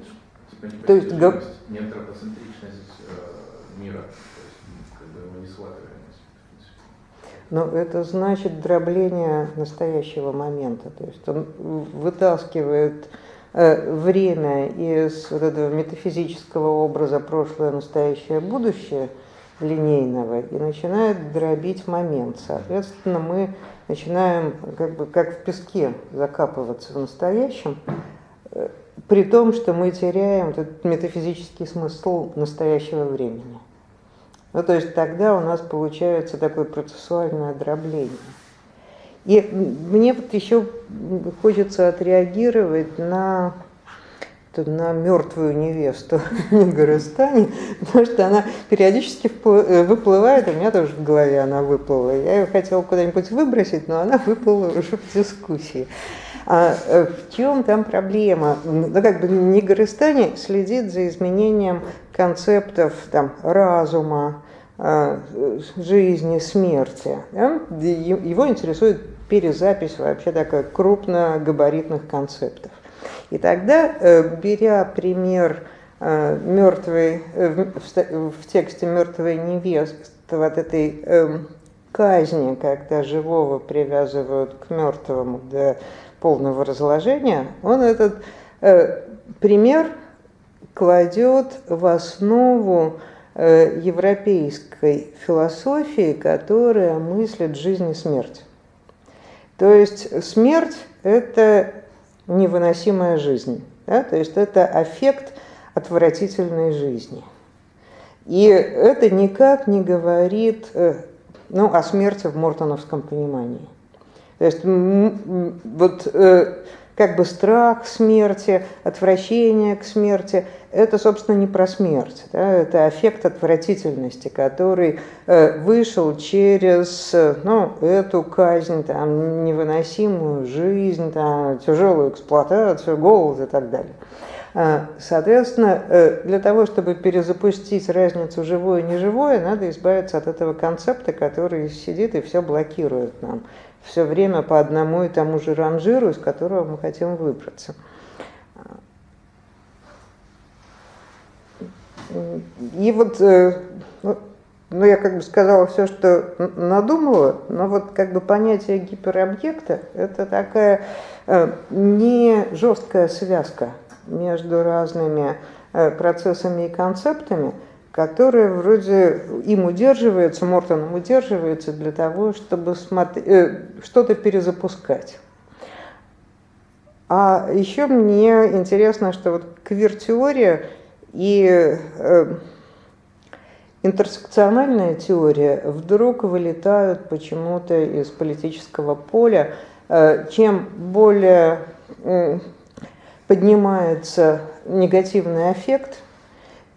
типа То есть антропоцентричность э, мира, то есть м, как бы его не схватываемость. Но это значит дробление настоящего момента. То есть он вытаскивает э, время из вот этого метафизического образа прошлое, настоящее, будущее линейного и начинает дробить момент. Соответственно, мы начинаем как бы как в песке закапываться в настоящем, э, при том, что мы теряем этот метафизический смысл настоящего времени. Ну, то есть тогда у нас получается такое процессуальное дробление. И мне вот еще хочется отреагировать на, на мертвую невесту Нигоростани, потому что она периодически впл- выплывает, у меня тоже в голове она выплыла. Я ее хотела куда-нибудь выбросить, но она выплыла уже в дискуссии. А э, в чем там проблема? Ну, как бы Нигоростани следит за изменением концептов там, разума, э, жизни, смерти. Его интересует перезапись вообще такая крупногабаритных концептов. И тогда, э, беря пример э, мертвой, в- тексте мертвой невесты, вот этой эм, казни, когда живого привязывают к мертвому до полного разложения, он этот пример кладет в основу э, европейской философии, которая мыслит жизнь и смерть. То есть смерть – это невыносимая жизнь, да? то есть это аффект отвратительной жизни. И это никак не говорит э, ну, о смерти в мортоновском понимании. То есть вот э, как бы страх смерти, отвращение к смерти, это, собственно, не про смерть, да, это аффект отвратительности, который э, вышел через ну, эту казнь, там, невыносимую жизнь, там, тяжелую эксплуатацию, голод и так далее. А, Соответственно, э, для того, чтобы перезапустить разницу живое и неживое, надо избавиться от этого концепта, который сидит и все блокирует нам. Все время по одному и тому же ранжиру, из которого мы хотим выбраться. И вот, э, ну, ну, я как бы сказала все, что надумала, но вот как бы понятие гиперобъекта – это такая э, не жесткая связка между разными э, процессами и концептами, которая вроде им удерживается, Мортоном удерживается для того, чтобы э, что-то перезапускать. А еще мне интересно, что вот квир-теория и э, интерсекциональная теория вдруг вылетают почему-то из политического поля. Э, чем более э, поднимается негативный эффект,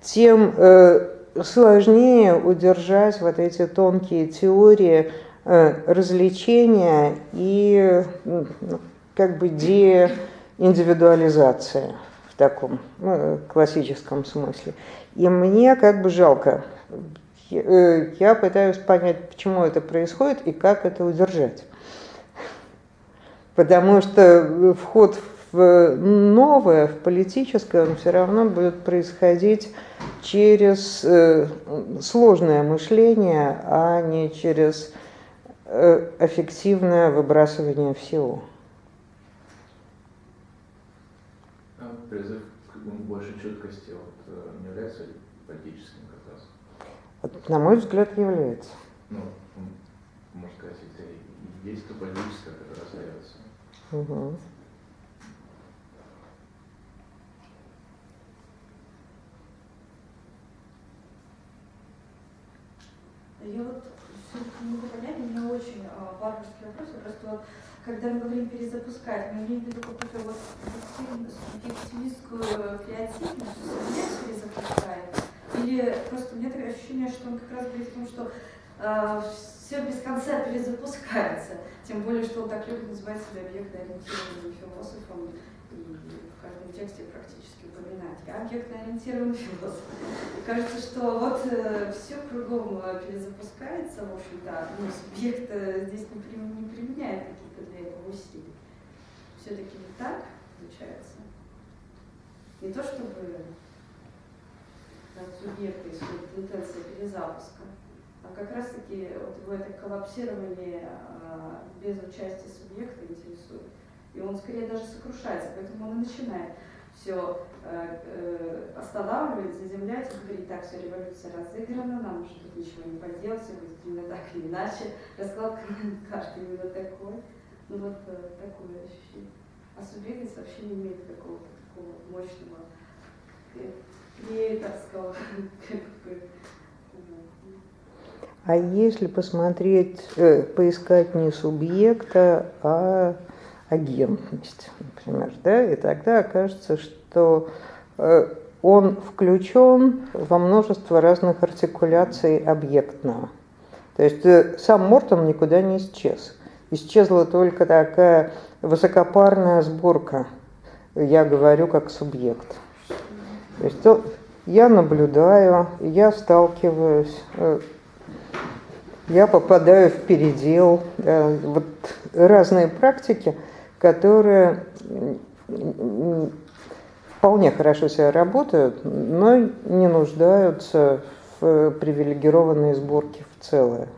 тем э, сложнее удержать вот эти тонкие теории э, развлечения и ну, как бы деиндивидуализация в таком ну, классическом смысле. И мне как бы жалко. Э, я пытаюсь понять, почему это происходит и как это удержать. Потому что вход в новое, в политическое, он все равно будет происходить через э, сложное мышление, а не через э, эффективное выбрасывание всего. призыв к большей чуткости вот, э, не является политическим как раз? На мой взгляд, является. Ну, можно сказать, это и то политическое, которое остается. Угу. Я вот все не могу понять, у меня очень э, варварский вопрос. Просто вот, когда мы говорим перезапускать, мы имеем в виду какую-то вот субъективистскую креативность, что меня перезапускает? Или просто у меня такое ощущение, что он как раз говорит о том, что э, все без конца перезапускается. Тем более, что он так любит называть себя объектно-ориентированным философом тексте практически упоминать. Я объектно-ориентированный философ. И кажется, что вот э, все кругом э, перезапускается, в общем-то, но субъект э, здесь не, при, не применяет какие-то для этого усилий. Все-таки не так получается. Не то чтобы от субъекта исходит интенция перезапуска, а как раз-таки вот его это коллапсирование а, без участия субъекта интересует. И он скорее даже сокрушается, поэтому он и начинает все э, э, и говорить, так, все, революция разыграна, нам уже тут ничего не поделать, все будет именно так или иначе, расклад карты именно такой. Ну вот э, такое ощущение. А субъектность вообще не имеет какого-то такого мощного креаторского как бы, а если посмотреть, э, поискать не субъекта, а агентность, например, да, и тогда окажется, что э, он включен во множество разных артикуляций объектного. То есть э, сам Мортон никуда не исчез. Исчезла только такая высокопарная сборка. Я говорю как субъект. То есть я наблюдаю, я сталкиваюсь я попадаю в передел. Вот разные практики, которые вполне хорошо себя работают, но не нуждаются в привилегированной сборке в целое.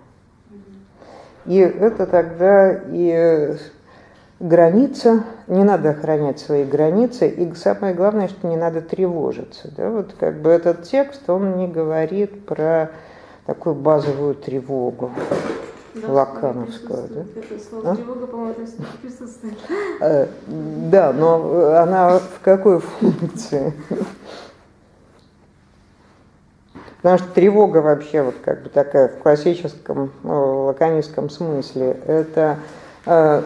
И это тогда и граница, не надо охранять свои границы, и самое главное, что не надо тревожиться. Да? Вот как бы этот текст, он не говорит про такую базовую тревогу да, лакановскую. Да? Это слово а? тревога, по-моему, присутствует. Э, да, но она в какой функции? Потому что тревога вообще вот как бы такая в классическом ну, лаконистском смысле это э,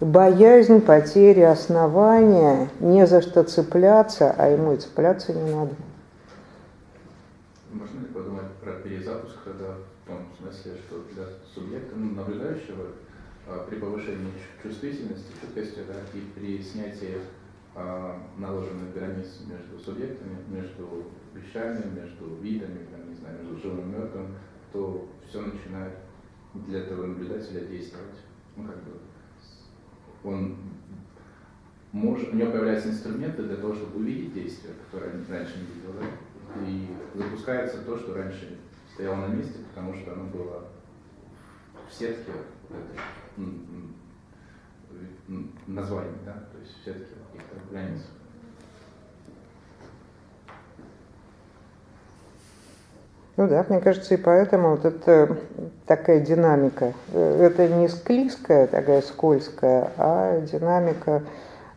боязнь потери основания, не за что цепляться, а ему и цепляться не надо. Можно ли подумать про перезапуск тогда в том смысле, что для субъекта, ну, наблюдающего, а, при повышении чувствительности, чуткости, да, и при снятии а, наложенных границ между субъектами, между вещами, между видами, там, не знаю, между живым и мертвым, то все начинает для этого наблюдателя действовать. Ну, как бы, он может, у него появляются инструменты для того, чтобы увидеть действие, которое раньше не видел, да? и запускается то, что раньше стояло на месте, потому что оно было в сетке этой, названий, да, то есть в сетке каких-то границ. Ну да, мне кажется, и поэтому вот это такая динамика. Э, это не склизкая, такая скользкая, а динамика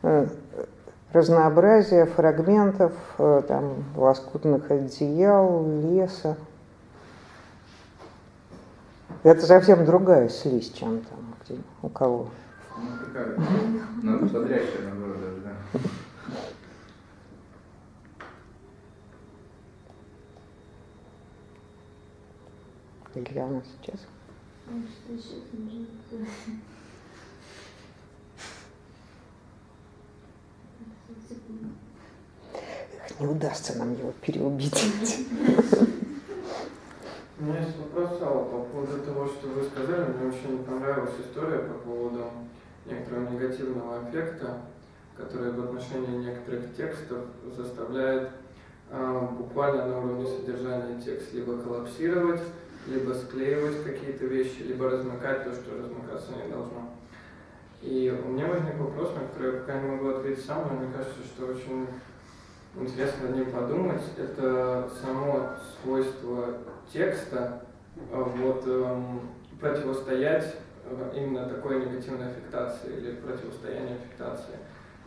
э, разнообразия фрагментов, э, там, лоскутных одеял, леса. Это совсем другая слизь, чем там где, у кого. Ну, такая, надо бодрящая, наоборот, даже, да. Илья у нас сейчас. Эх, Не удастся нам его переубедить. У меня есть вопрос, Алла, по поводу того, что вы сказали. Мне очень понравилась история по поводу некоторого негативного эффекта, который в отношении некоторых текстов заставляет а, буквально на уровне содержания текст либо коллапсировать, либо склеивать какие-то вещи, либо размыкать то, что размыкаться не должно. И у меня возник вопрос, на который я пока не могу ответить сам, но мне кажется, что очень интересно над ним подумать. Это само свойство текста а, вот, эм, противостоять э, именно такой негативной аффектации или противостоянию аффектации.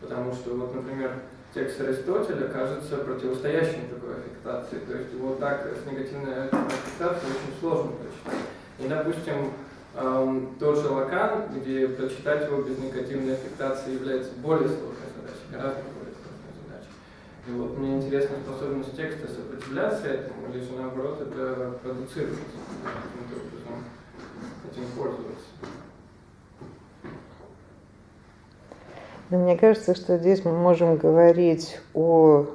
Потому что, вот, например, текст Аристотеля кажется противостоящим такой аффектации. То есть его так с негативной аффектацией очень сложно прочитать. И, допустим, эм, тот же Лакан, где прочитать его без негативной аффектации является более сложной задачей, гораздо. И вот мне интересна способность текста сопротивляться этому, или же наоборот это продуцировать, этим пользоваться. Мне кажется, что здесь мы можем говорить о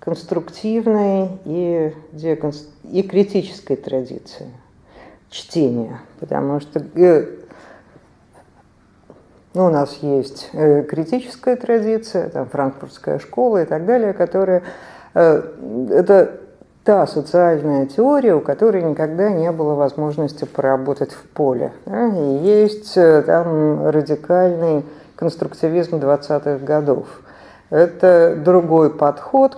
конструктивной и, деконст... и критической традиции чтения, потому что э, ну, у нас есть э, критическая традиция, там, франкфуртская школа и так далее, которая э, это та социальная теория, у которой никогда не было возможности поработать в поле. Да? И есть там радикальный конструктивизм 20-х годов. Это другой подход,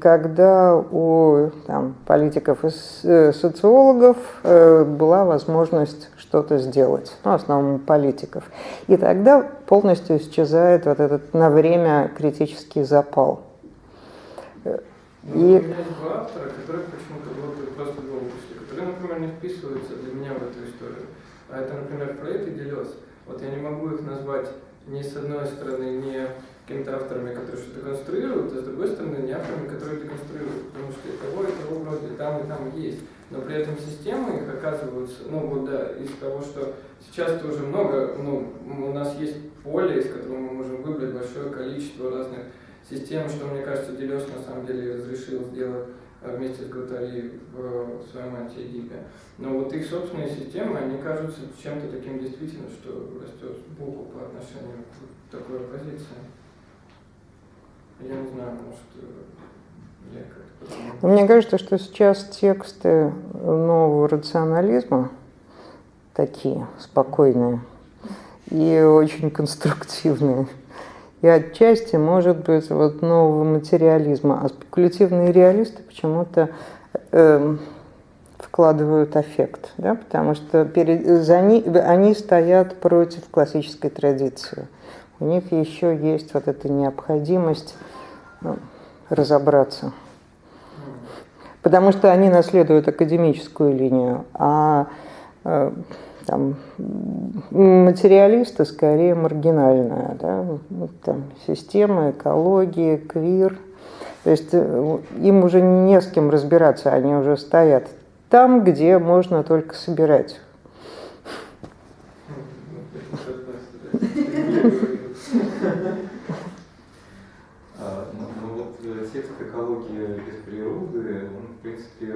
когда у там, политиков и э, социологов э, была возможность что-то сделать, ну, в основном политиков. И тогда полностью исчезает вот этот на время критический запал. Ну, и... У меня есть два автора, которые почему-то вот просто голову пришли, которые, например, не вписываются для меня в эту историю. А это, например, Фрейд и Делес. Вот я не могу их назвать ни с одной стороны не какими-то авторами, которые что-то конструируют, а с другой стороны не авторами, которые деконструируют, потому что и того, и того вроде, там, и там есть. Но при этом системы их оказываются, ну вот да, из того, что сейчас тоже много, ну, у нас есть поле, из которого мы можем выбрать большое количество разных систем, что, мне кажется, Делес на самом деле разрешил сделать а, вместе с Гватари в своем антиэдипе. Но вот их собственные системы, они кажутся чем-то таким действительно, что растет сбоку по отношению к такой оппозиции. Я не знаю, может, э, я как-то... Мне кажется, что сейчас тексты нового рационализма такие спокойные и очень конструктивные. И отчасти, может быть, вот нового материализма. А спекулятивные реалисты почему-то э, вкладывают аффект, да, потому что перед, за ни, они стоят против классической традиции. У них еще есть вот эта необходимость разобраться. Потому что они наследуют академическую линию, а э, там, материалисты скорее маргинальная, да, ну, там, система, экология, квир. То есть э, им уже не с кем разбираться, они уже стоят там, где можно только собирать. А, ну, ну вот э, текст «Экология без природы», он, в принципе,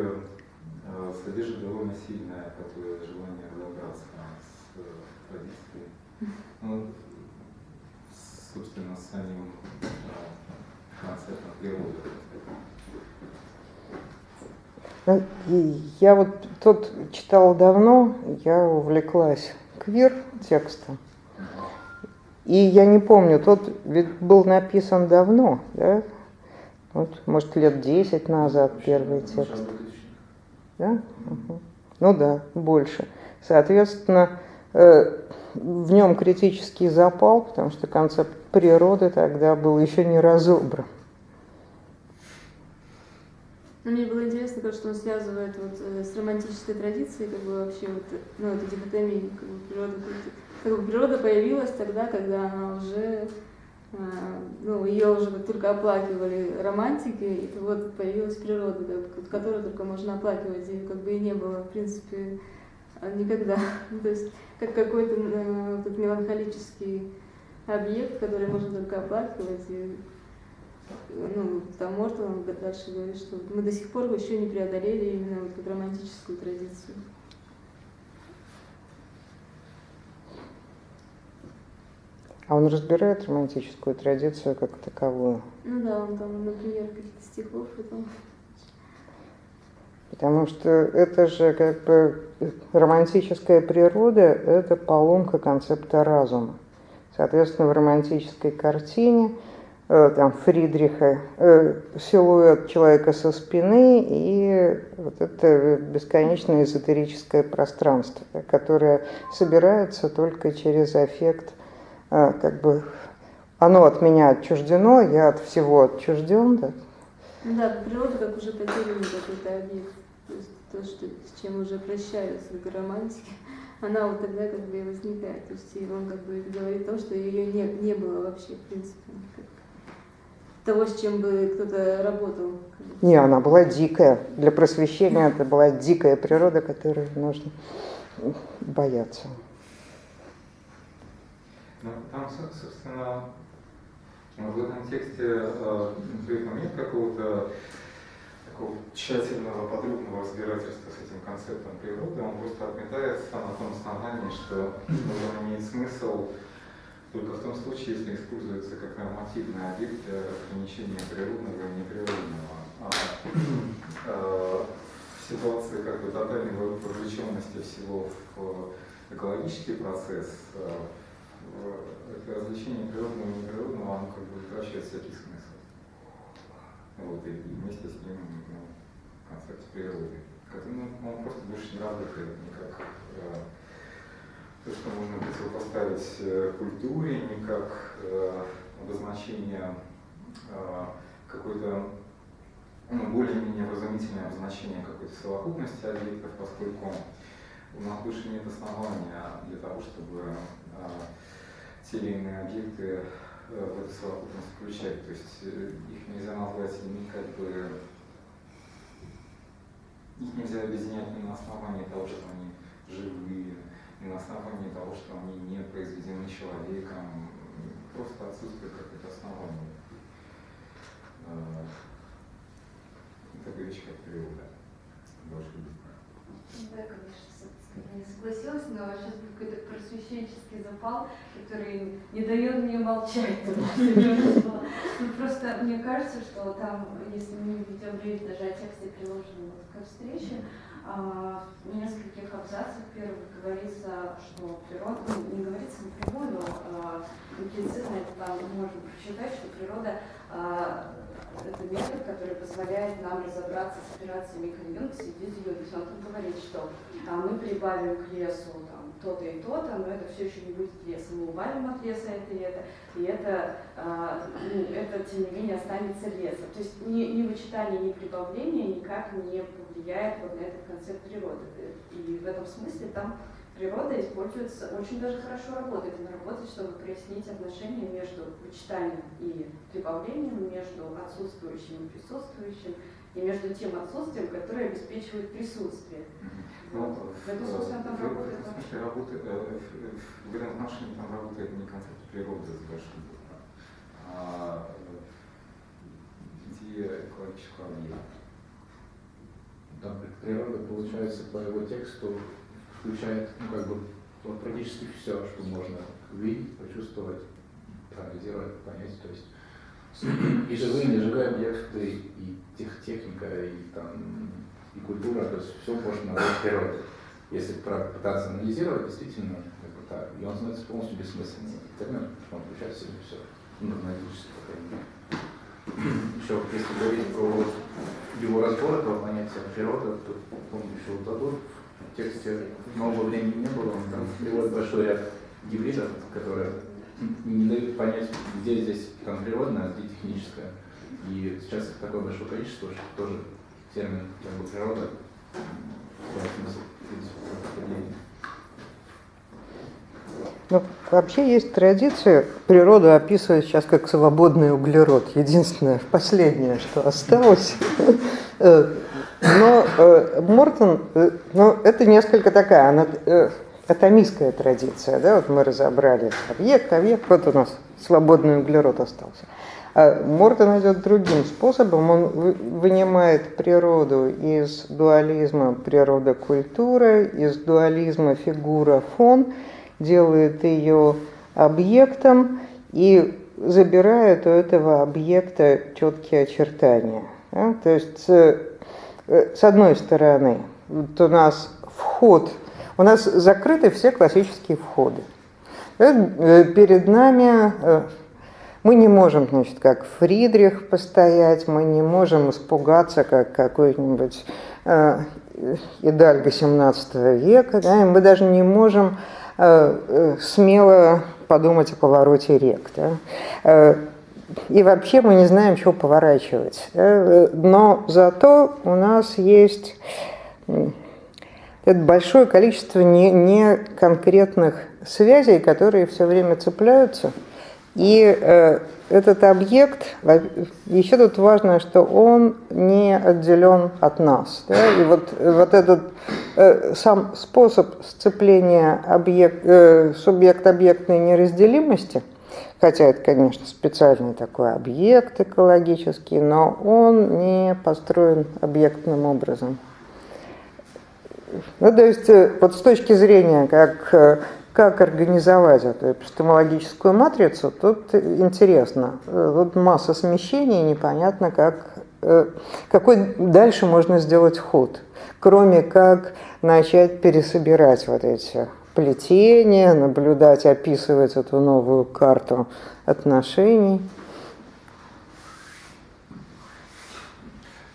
э, содержит довольно сильное такое желание разобраться с э, традицией, ну, собственно, с самим концептом природы. Я вот тот читал давно, я увлеклась квир текстом. И я не помню, тот ведь был написан давно, да? Вот, может, лет 10 назад первый текст. Да? Угу. Ну да, больше. Соответственно, э, в нем критический запал, потому что концепт природы тогда был еще не разобран. Ну, мне было интересно, как что он связывает вот э, с романтической традицией, как бы вообще вот, ну, эту дихотомию, как бы природа, как бы природа появилась тогда, когда она уже, ну, ее уже только оплакивали романтики, и вот появилась природа, как, которую только можно оплакивать, и как бы и не было, в принципе, никогда. То есть как какой-то э, меланхолический объект, который можно только оплакивать, и ну, там может он дальше говорит, что мы до сих пор еще не преодолели именно вот как романтическую традицию. А он разбирает романтическую традицию как таковую? Ну да, он там, например, каких-то стихов и там. Потому что это же как бы романтическая природа – это поломка концепта разума. Соответственно, в романтической картине – Э, там, Фридриха, э, силуэт человека со спины и вот это бесконечное эзотерическое пространство, которое собирается только через эффект, как бы оно от меня отчуждено, я от всего отчужден. Да, да природа как уже потерянный какой-то объект, то есть то, что, с чем уже прощаются как романтики, она вот тогда как бы и возникает, то есть он как бы говорит то, что ее не, не было вообще в принципе того, с чем бы кто-то работал? Не, она была дикая. Для просвещения это была дикая природа, которой нужно бояться. Ну, там, собственно, в этом тексте э, нет какого-то такого тщательного, подробного разбирательства с этим концептом природы. Он просто отметается на том основании, что он имеет смысл только в том случае, если используется как нормативный объект для ограничения природного и неприродного. А, а, в ситуации как бы тотальной вовлеченности всего в экологический процесс, а, это развлечение природного и неприродного, оно как бы утрачивает всякий смысл. Вот, и вместе с ним ну, концепт природы. Ну, он просто больше не работает никак то, что можно противопоставить э, культуре, не как э, обозначение э, какой-то ну, более-менее вразумительное обозначение какой-то совокупности объектов, поскольку у нас больше нет основания для того, чтобы э, те или иные объекты э, в эту совокупность включать. То есть э, их нельзя назвать ни как бы их нельзя объединять ни на основании того, что они живые, и на основании того, что они не произведены человеком, просто отсутствует какое-то основание. Э, Такая вещь, как природа. Должен быть. Да, конечно, не согласилась, но сейчас какой-то просвещенческий запал, который не дает мне молчать. Ну, просто мне кажется, что там, если мы ведем речь даже о тексте, приложенном к встрече, а, в нескольких абзацах первых говорится, что природа, ну, не говорится напрямую, но а, имплицитно это там можно прочитать, что природа а, это метод, который позволяет нам разобраться с в виде То есть он там говорит, что а, мы прибавим к лесу там, то-то и то-то, но это все еще не будет лесом. Мы убавим от леса это и это, и это, а, ну, это тем не менее останется лесом. То есть ни, ни вычитание, ни прибавление никак не влияет вот на этот концепт природы. И в этом смысле там природа используется, очень даже хорошо работает. Она работает, чтобы прояснить отношения между вычитанием и прибавлением, между отсутствующим и присутствующим, и между тем отсутствием, которое обеспечивает присутствие. Ну, вот. В этом смысле там работает. В смысле работает, э, в этом отношении там работает не концепт природы с большим а идея экологического объекта. Там природа, получается, по его тексту включает, ну, как бы, вот практически все, что можно увидеть, почувствовать, проанализировать, понять. То есть и живые, и неживые объекты, и тех, техника, и там и культура, то есть все можно назвать природой. Если пытаться анализировать, действительно, это так. И он становится полностью бессмысленным термин, он включает в себя все, ну, аналитически, по крайней мере. еще если говорить про его разбор этого понятия природа, то помню еще вот в тексте много времени не было, он там приводит большой ряд гибридов, которые не дают понять, где здесь там природное, а где техническое. И сейчас их такое большое количество, что тоже термин как бы природа Ну, вообще есть традиция природу описывать сейчас как свободный углерод. Единственное, последнее, что осталось. Э, но э, Мортон, э, ну, это несколько такая, она атомистская традиция, да, вот мы разобрали объект, объект, вот у нас свободный углерод остался. А Мортон идет другим способом, он вынимает природу из дуализма природа-культура, из дуализма фигура-фон, делает ее объектом и забирает у этого объекта четкие очертания. Да? То есть, с одной стороны, вот у нас вход – у нас закрыты все классические входы. Э, перед нами э, мы не можем, значит, как Фридрих постоять, мы не можем испугаться, как какой-нибудь э, Идальго 17 века, да, и мы даже не можем э, э, смело подумать о повороте рек. Да. И вообще мы не знаем, чего поворачивать. Но зато у нас есть большое количество не, не конкретных связей, которые все время цепляются. И э, этот объект, еще тут важно, что он не отделен от нас. Да? И вот, вот этот э, сам способ сцепления объект, э, субъект-объектной неразделимости, хотя это, конечно, специальный такой объект экологический, но он не построен объектным образом. Ну, то есть, э, вот с точки зрения, как, э, как организовать эту эпистемологическую матрицу, тут интересно. Тут масса смещений, непонятно, как, э, какой дальше можно сделать ход, кроме как начать пересобирать вот эти плетения, наблюдать, описывать эту новую карту отношений.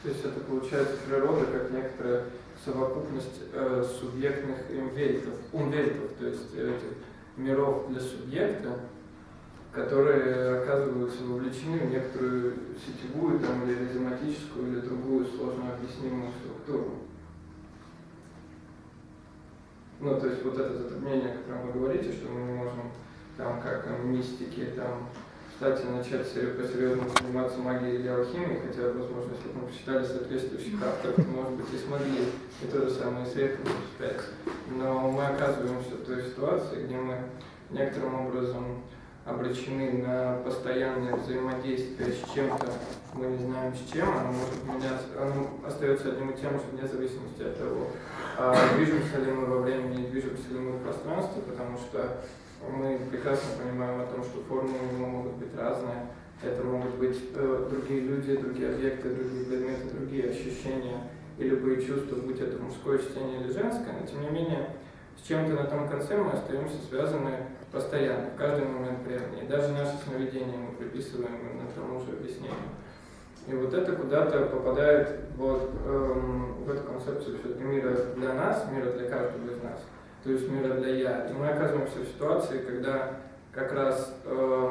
То есть это получается природа как некоторая совокупность э, субъектных имвельтов, умвельтов, то есть этих миров для субъекта, которые оказываются вовлечены в некоторую сетевую там, или ризоматическую или другую сложно объяснимую структуру. Ну, то есть вот это затруднение, о котором вы говорите, что мы не можем там как мистики, там кстати, начать по-серьезному заниматься магией или алхимией, хотя, возможно, если бы мы посчитали соответствующих авторов, то, может быть, и смогли и то же самое с редким успеть. Но мы оказываемся в той ситуации, где мы некоторым образом обречены на постоянное взаимодействие с чем-то, мы не знаем с чем, оно может меняться, оно остается одним и тем же вне зависимости от того, а движемся ли мы во времени, движемся ли мы в пространстве, потому что мы прекрасно понимаем о том, что формы у него могут быть разные. Это могут быть э, другие люди, другие объекты, другие предметы, другие ощущения и любые чувства, будь это мужское чтение или женское, но тем не менее с чем-то на том конце мы остаемся связаны постоянно, в каждый момент времени. И даже наши сновидения мы приписываем на тому же объяснению. И вот это куда-то попадает вот, эм, в эту концепцию все-таки мира для нас, мира для каждого из нас то есть мира для «я». И мы оказываемся в ситуации, когда как раз э,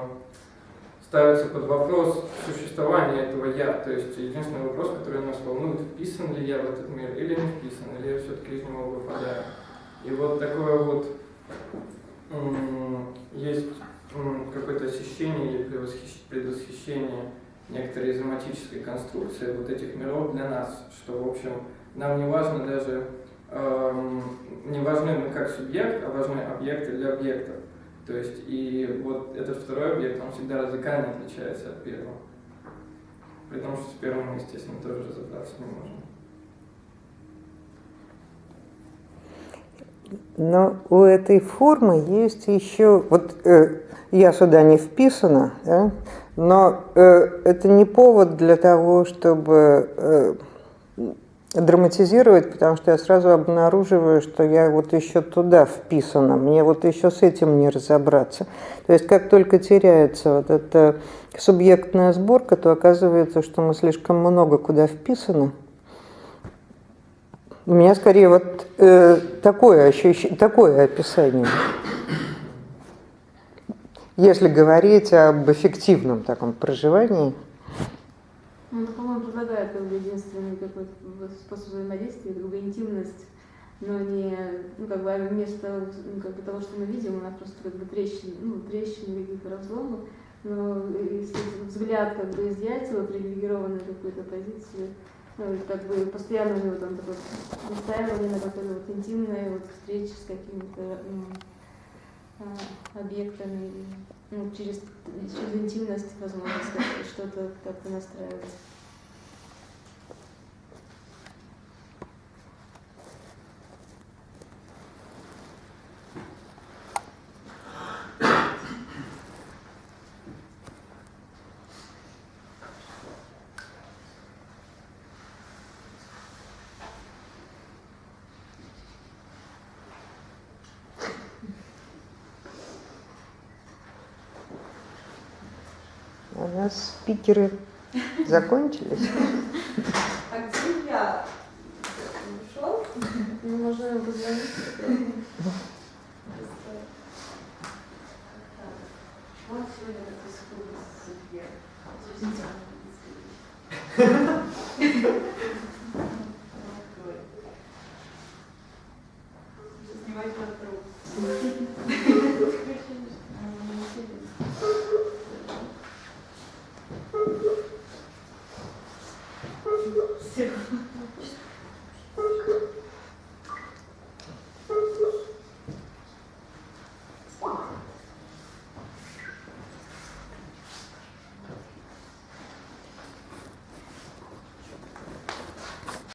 ставится под вопрос существование этого «я». То есть единственный вопрос, который нас волнует, вписан ли я в этот мир или не вписан, или я все-таки из него выпадаю. И вот такое вот есть какое-то ощущение или предвосхищение некоторой изоматической конструкции вот этих миров для нас, что, в общем, нам не важно даже Эм, не важны мы как субъект, а важны объекты для объектов. То есть и вот этот второй объект, он всегда радикально отличается от первого. При том, что с первым мы, естественно, тоже разобраться не можем. Но у этой формы есть еще, вот э, я сюда не вписана, да, но э, это не повод для того, чтобы э, драматизировать, потому что я сразу обнаруживаю, что я вот еще туда вписана, мне вот еще с этим не разобраться. То есть как только теряется вот эта субъектная сборка, то оказывается, что мы слишком много куда вписаны. У меня скорее вот э, такое ощущение, такое описание. Если говорить об эффективном таком проживании – ну, по-моему, предлагает как бы единственный какой-то способ взаимодействия, как бы интимность, но не, ну, как бы вместо ну, как бы того, что мы видим, у нас просто как бы трещины, ну, трещины, какие-то разломы, но если взгляд как бы изъять его привилегированной какой-то позиции, ну, как бы постоянно у него там такое настаивание на какой-то вот интимной вот встрече с какими-то ну, а, объектами, ну, через, через интимность, возможно, что-то как-то настраивать. нас спикеры закончились. А где я? Ушел? Ну, можно позвонить. Вот сегодня такой судья.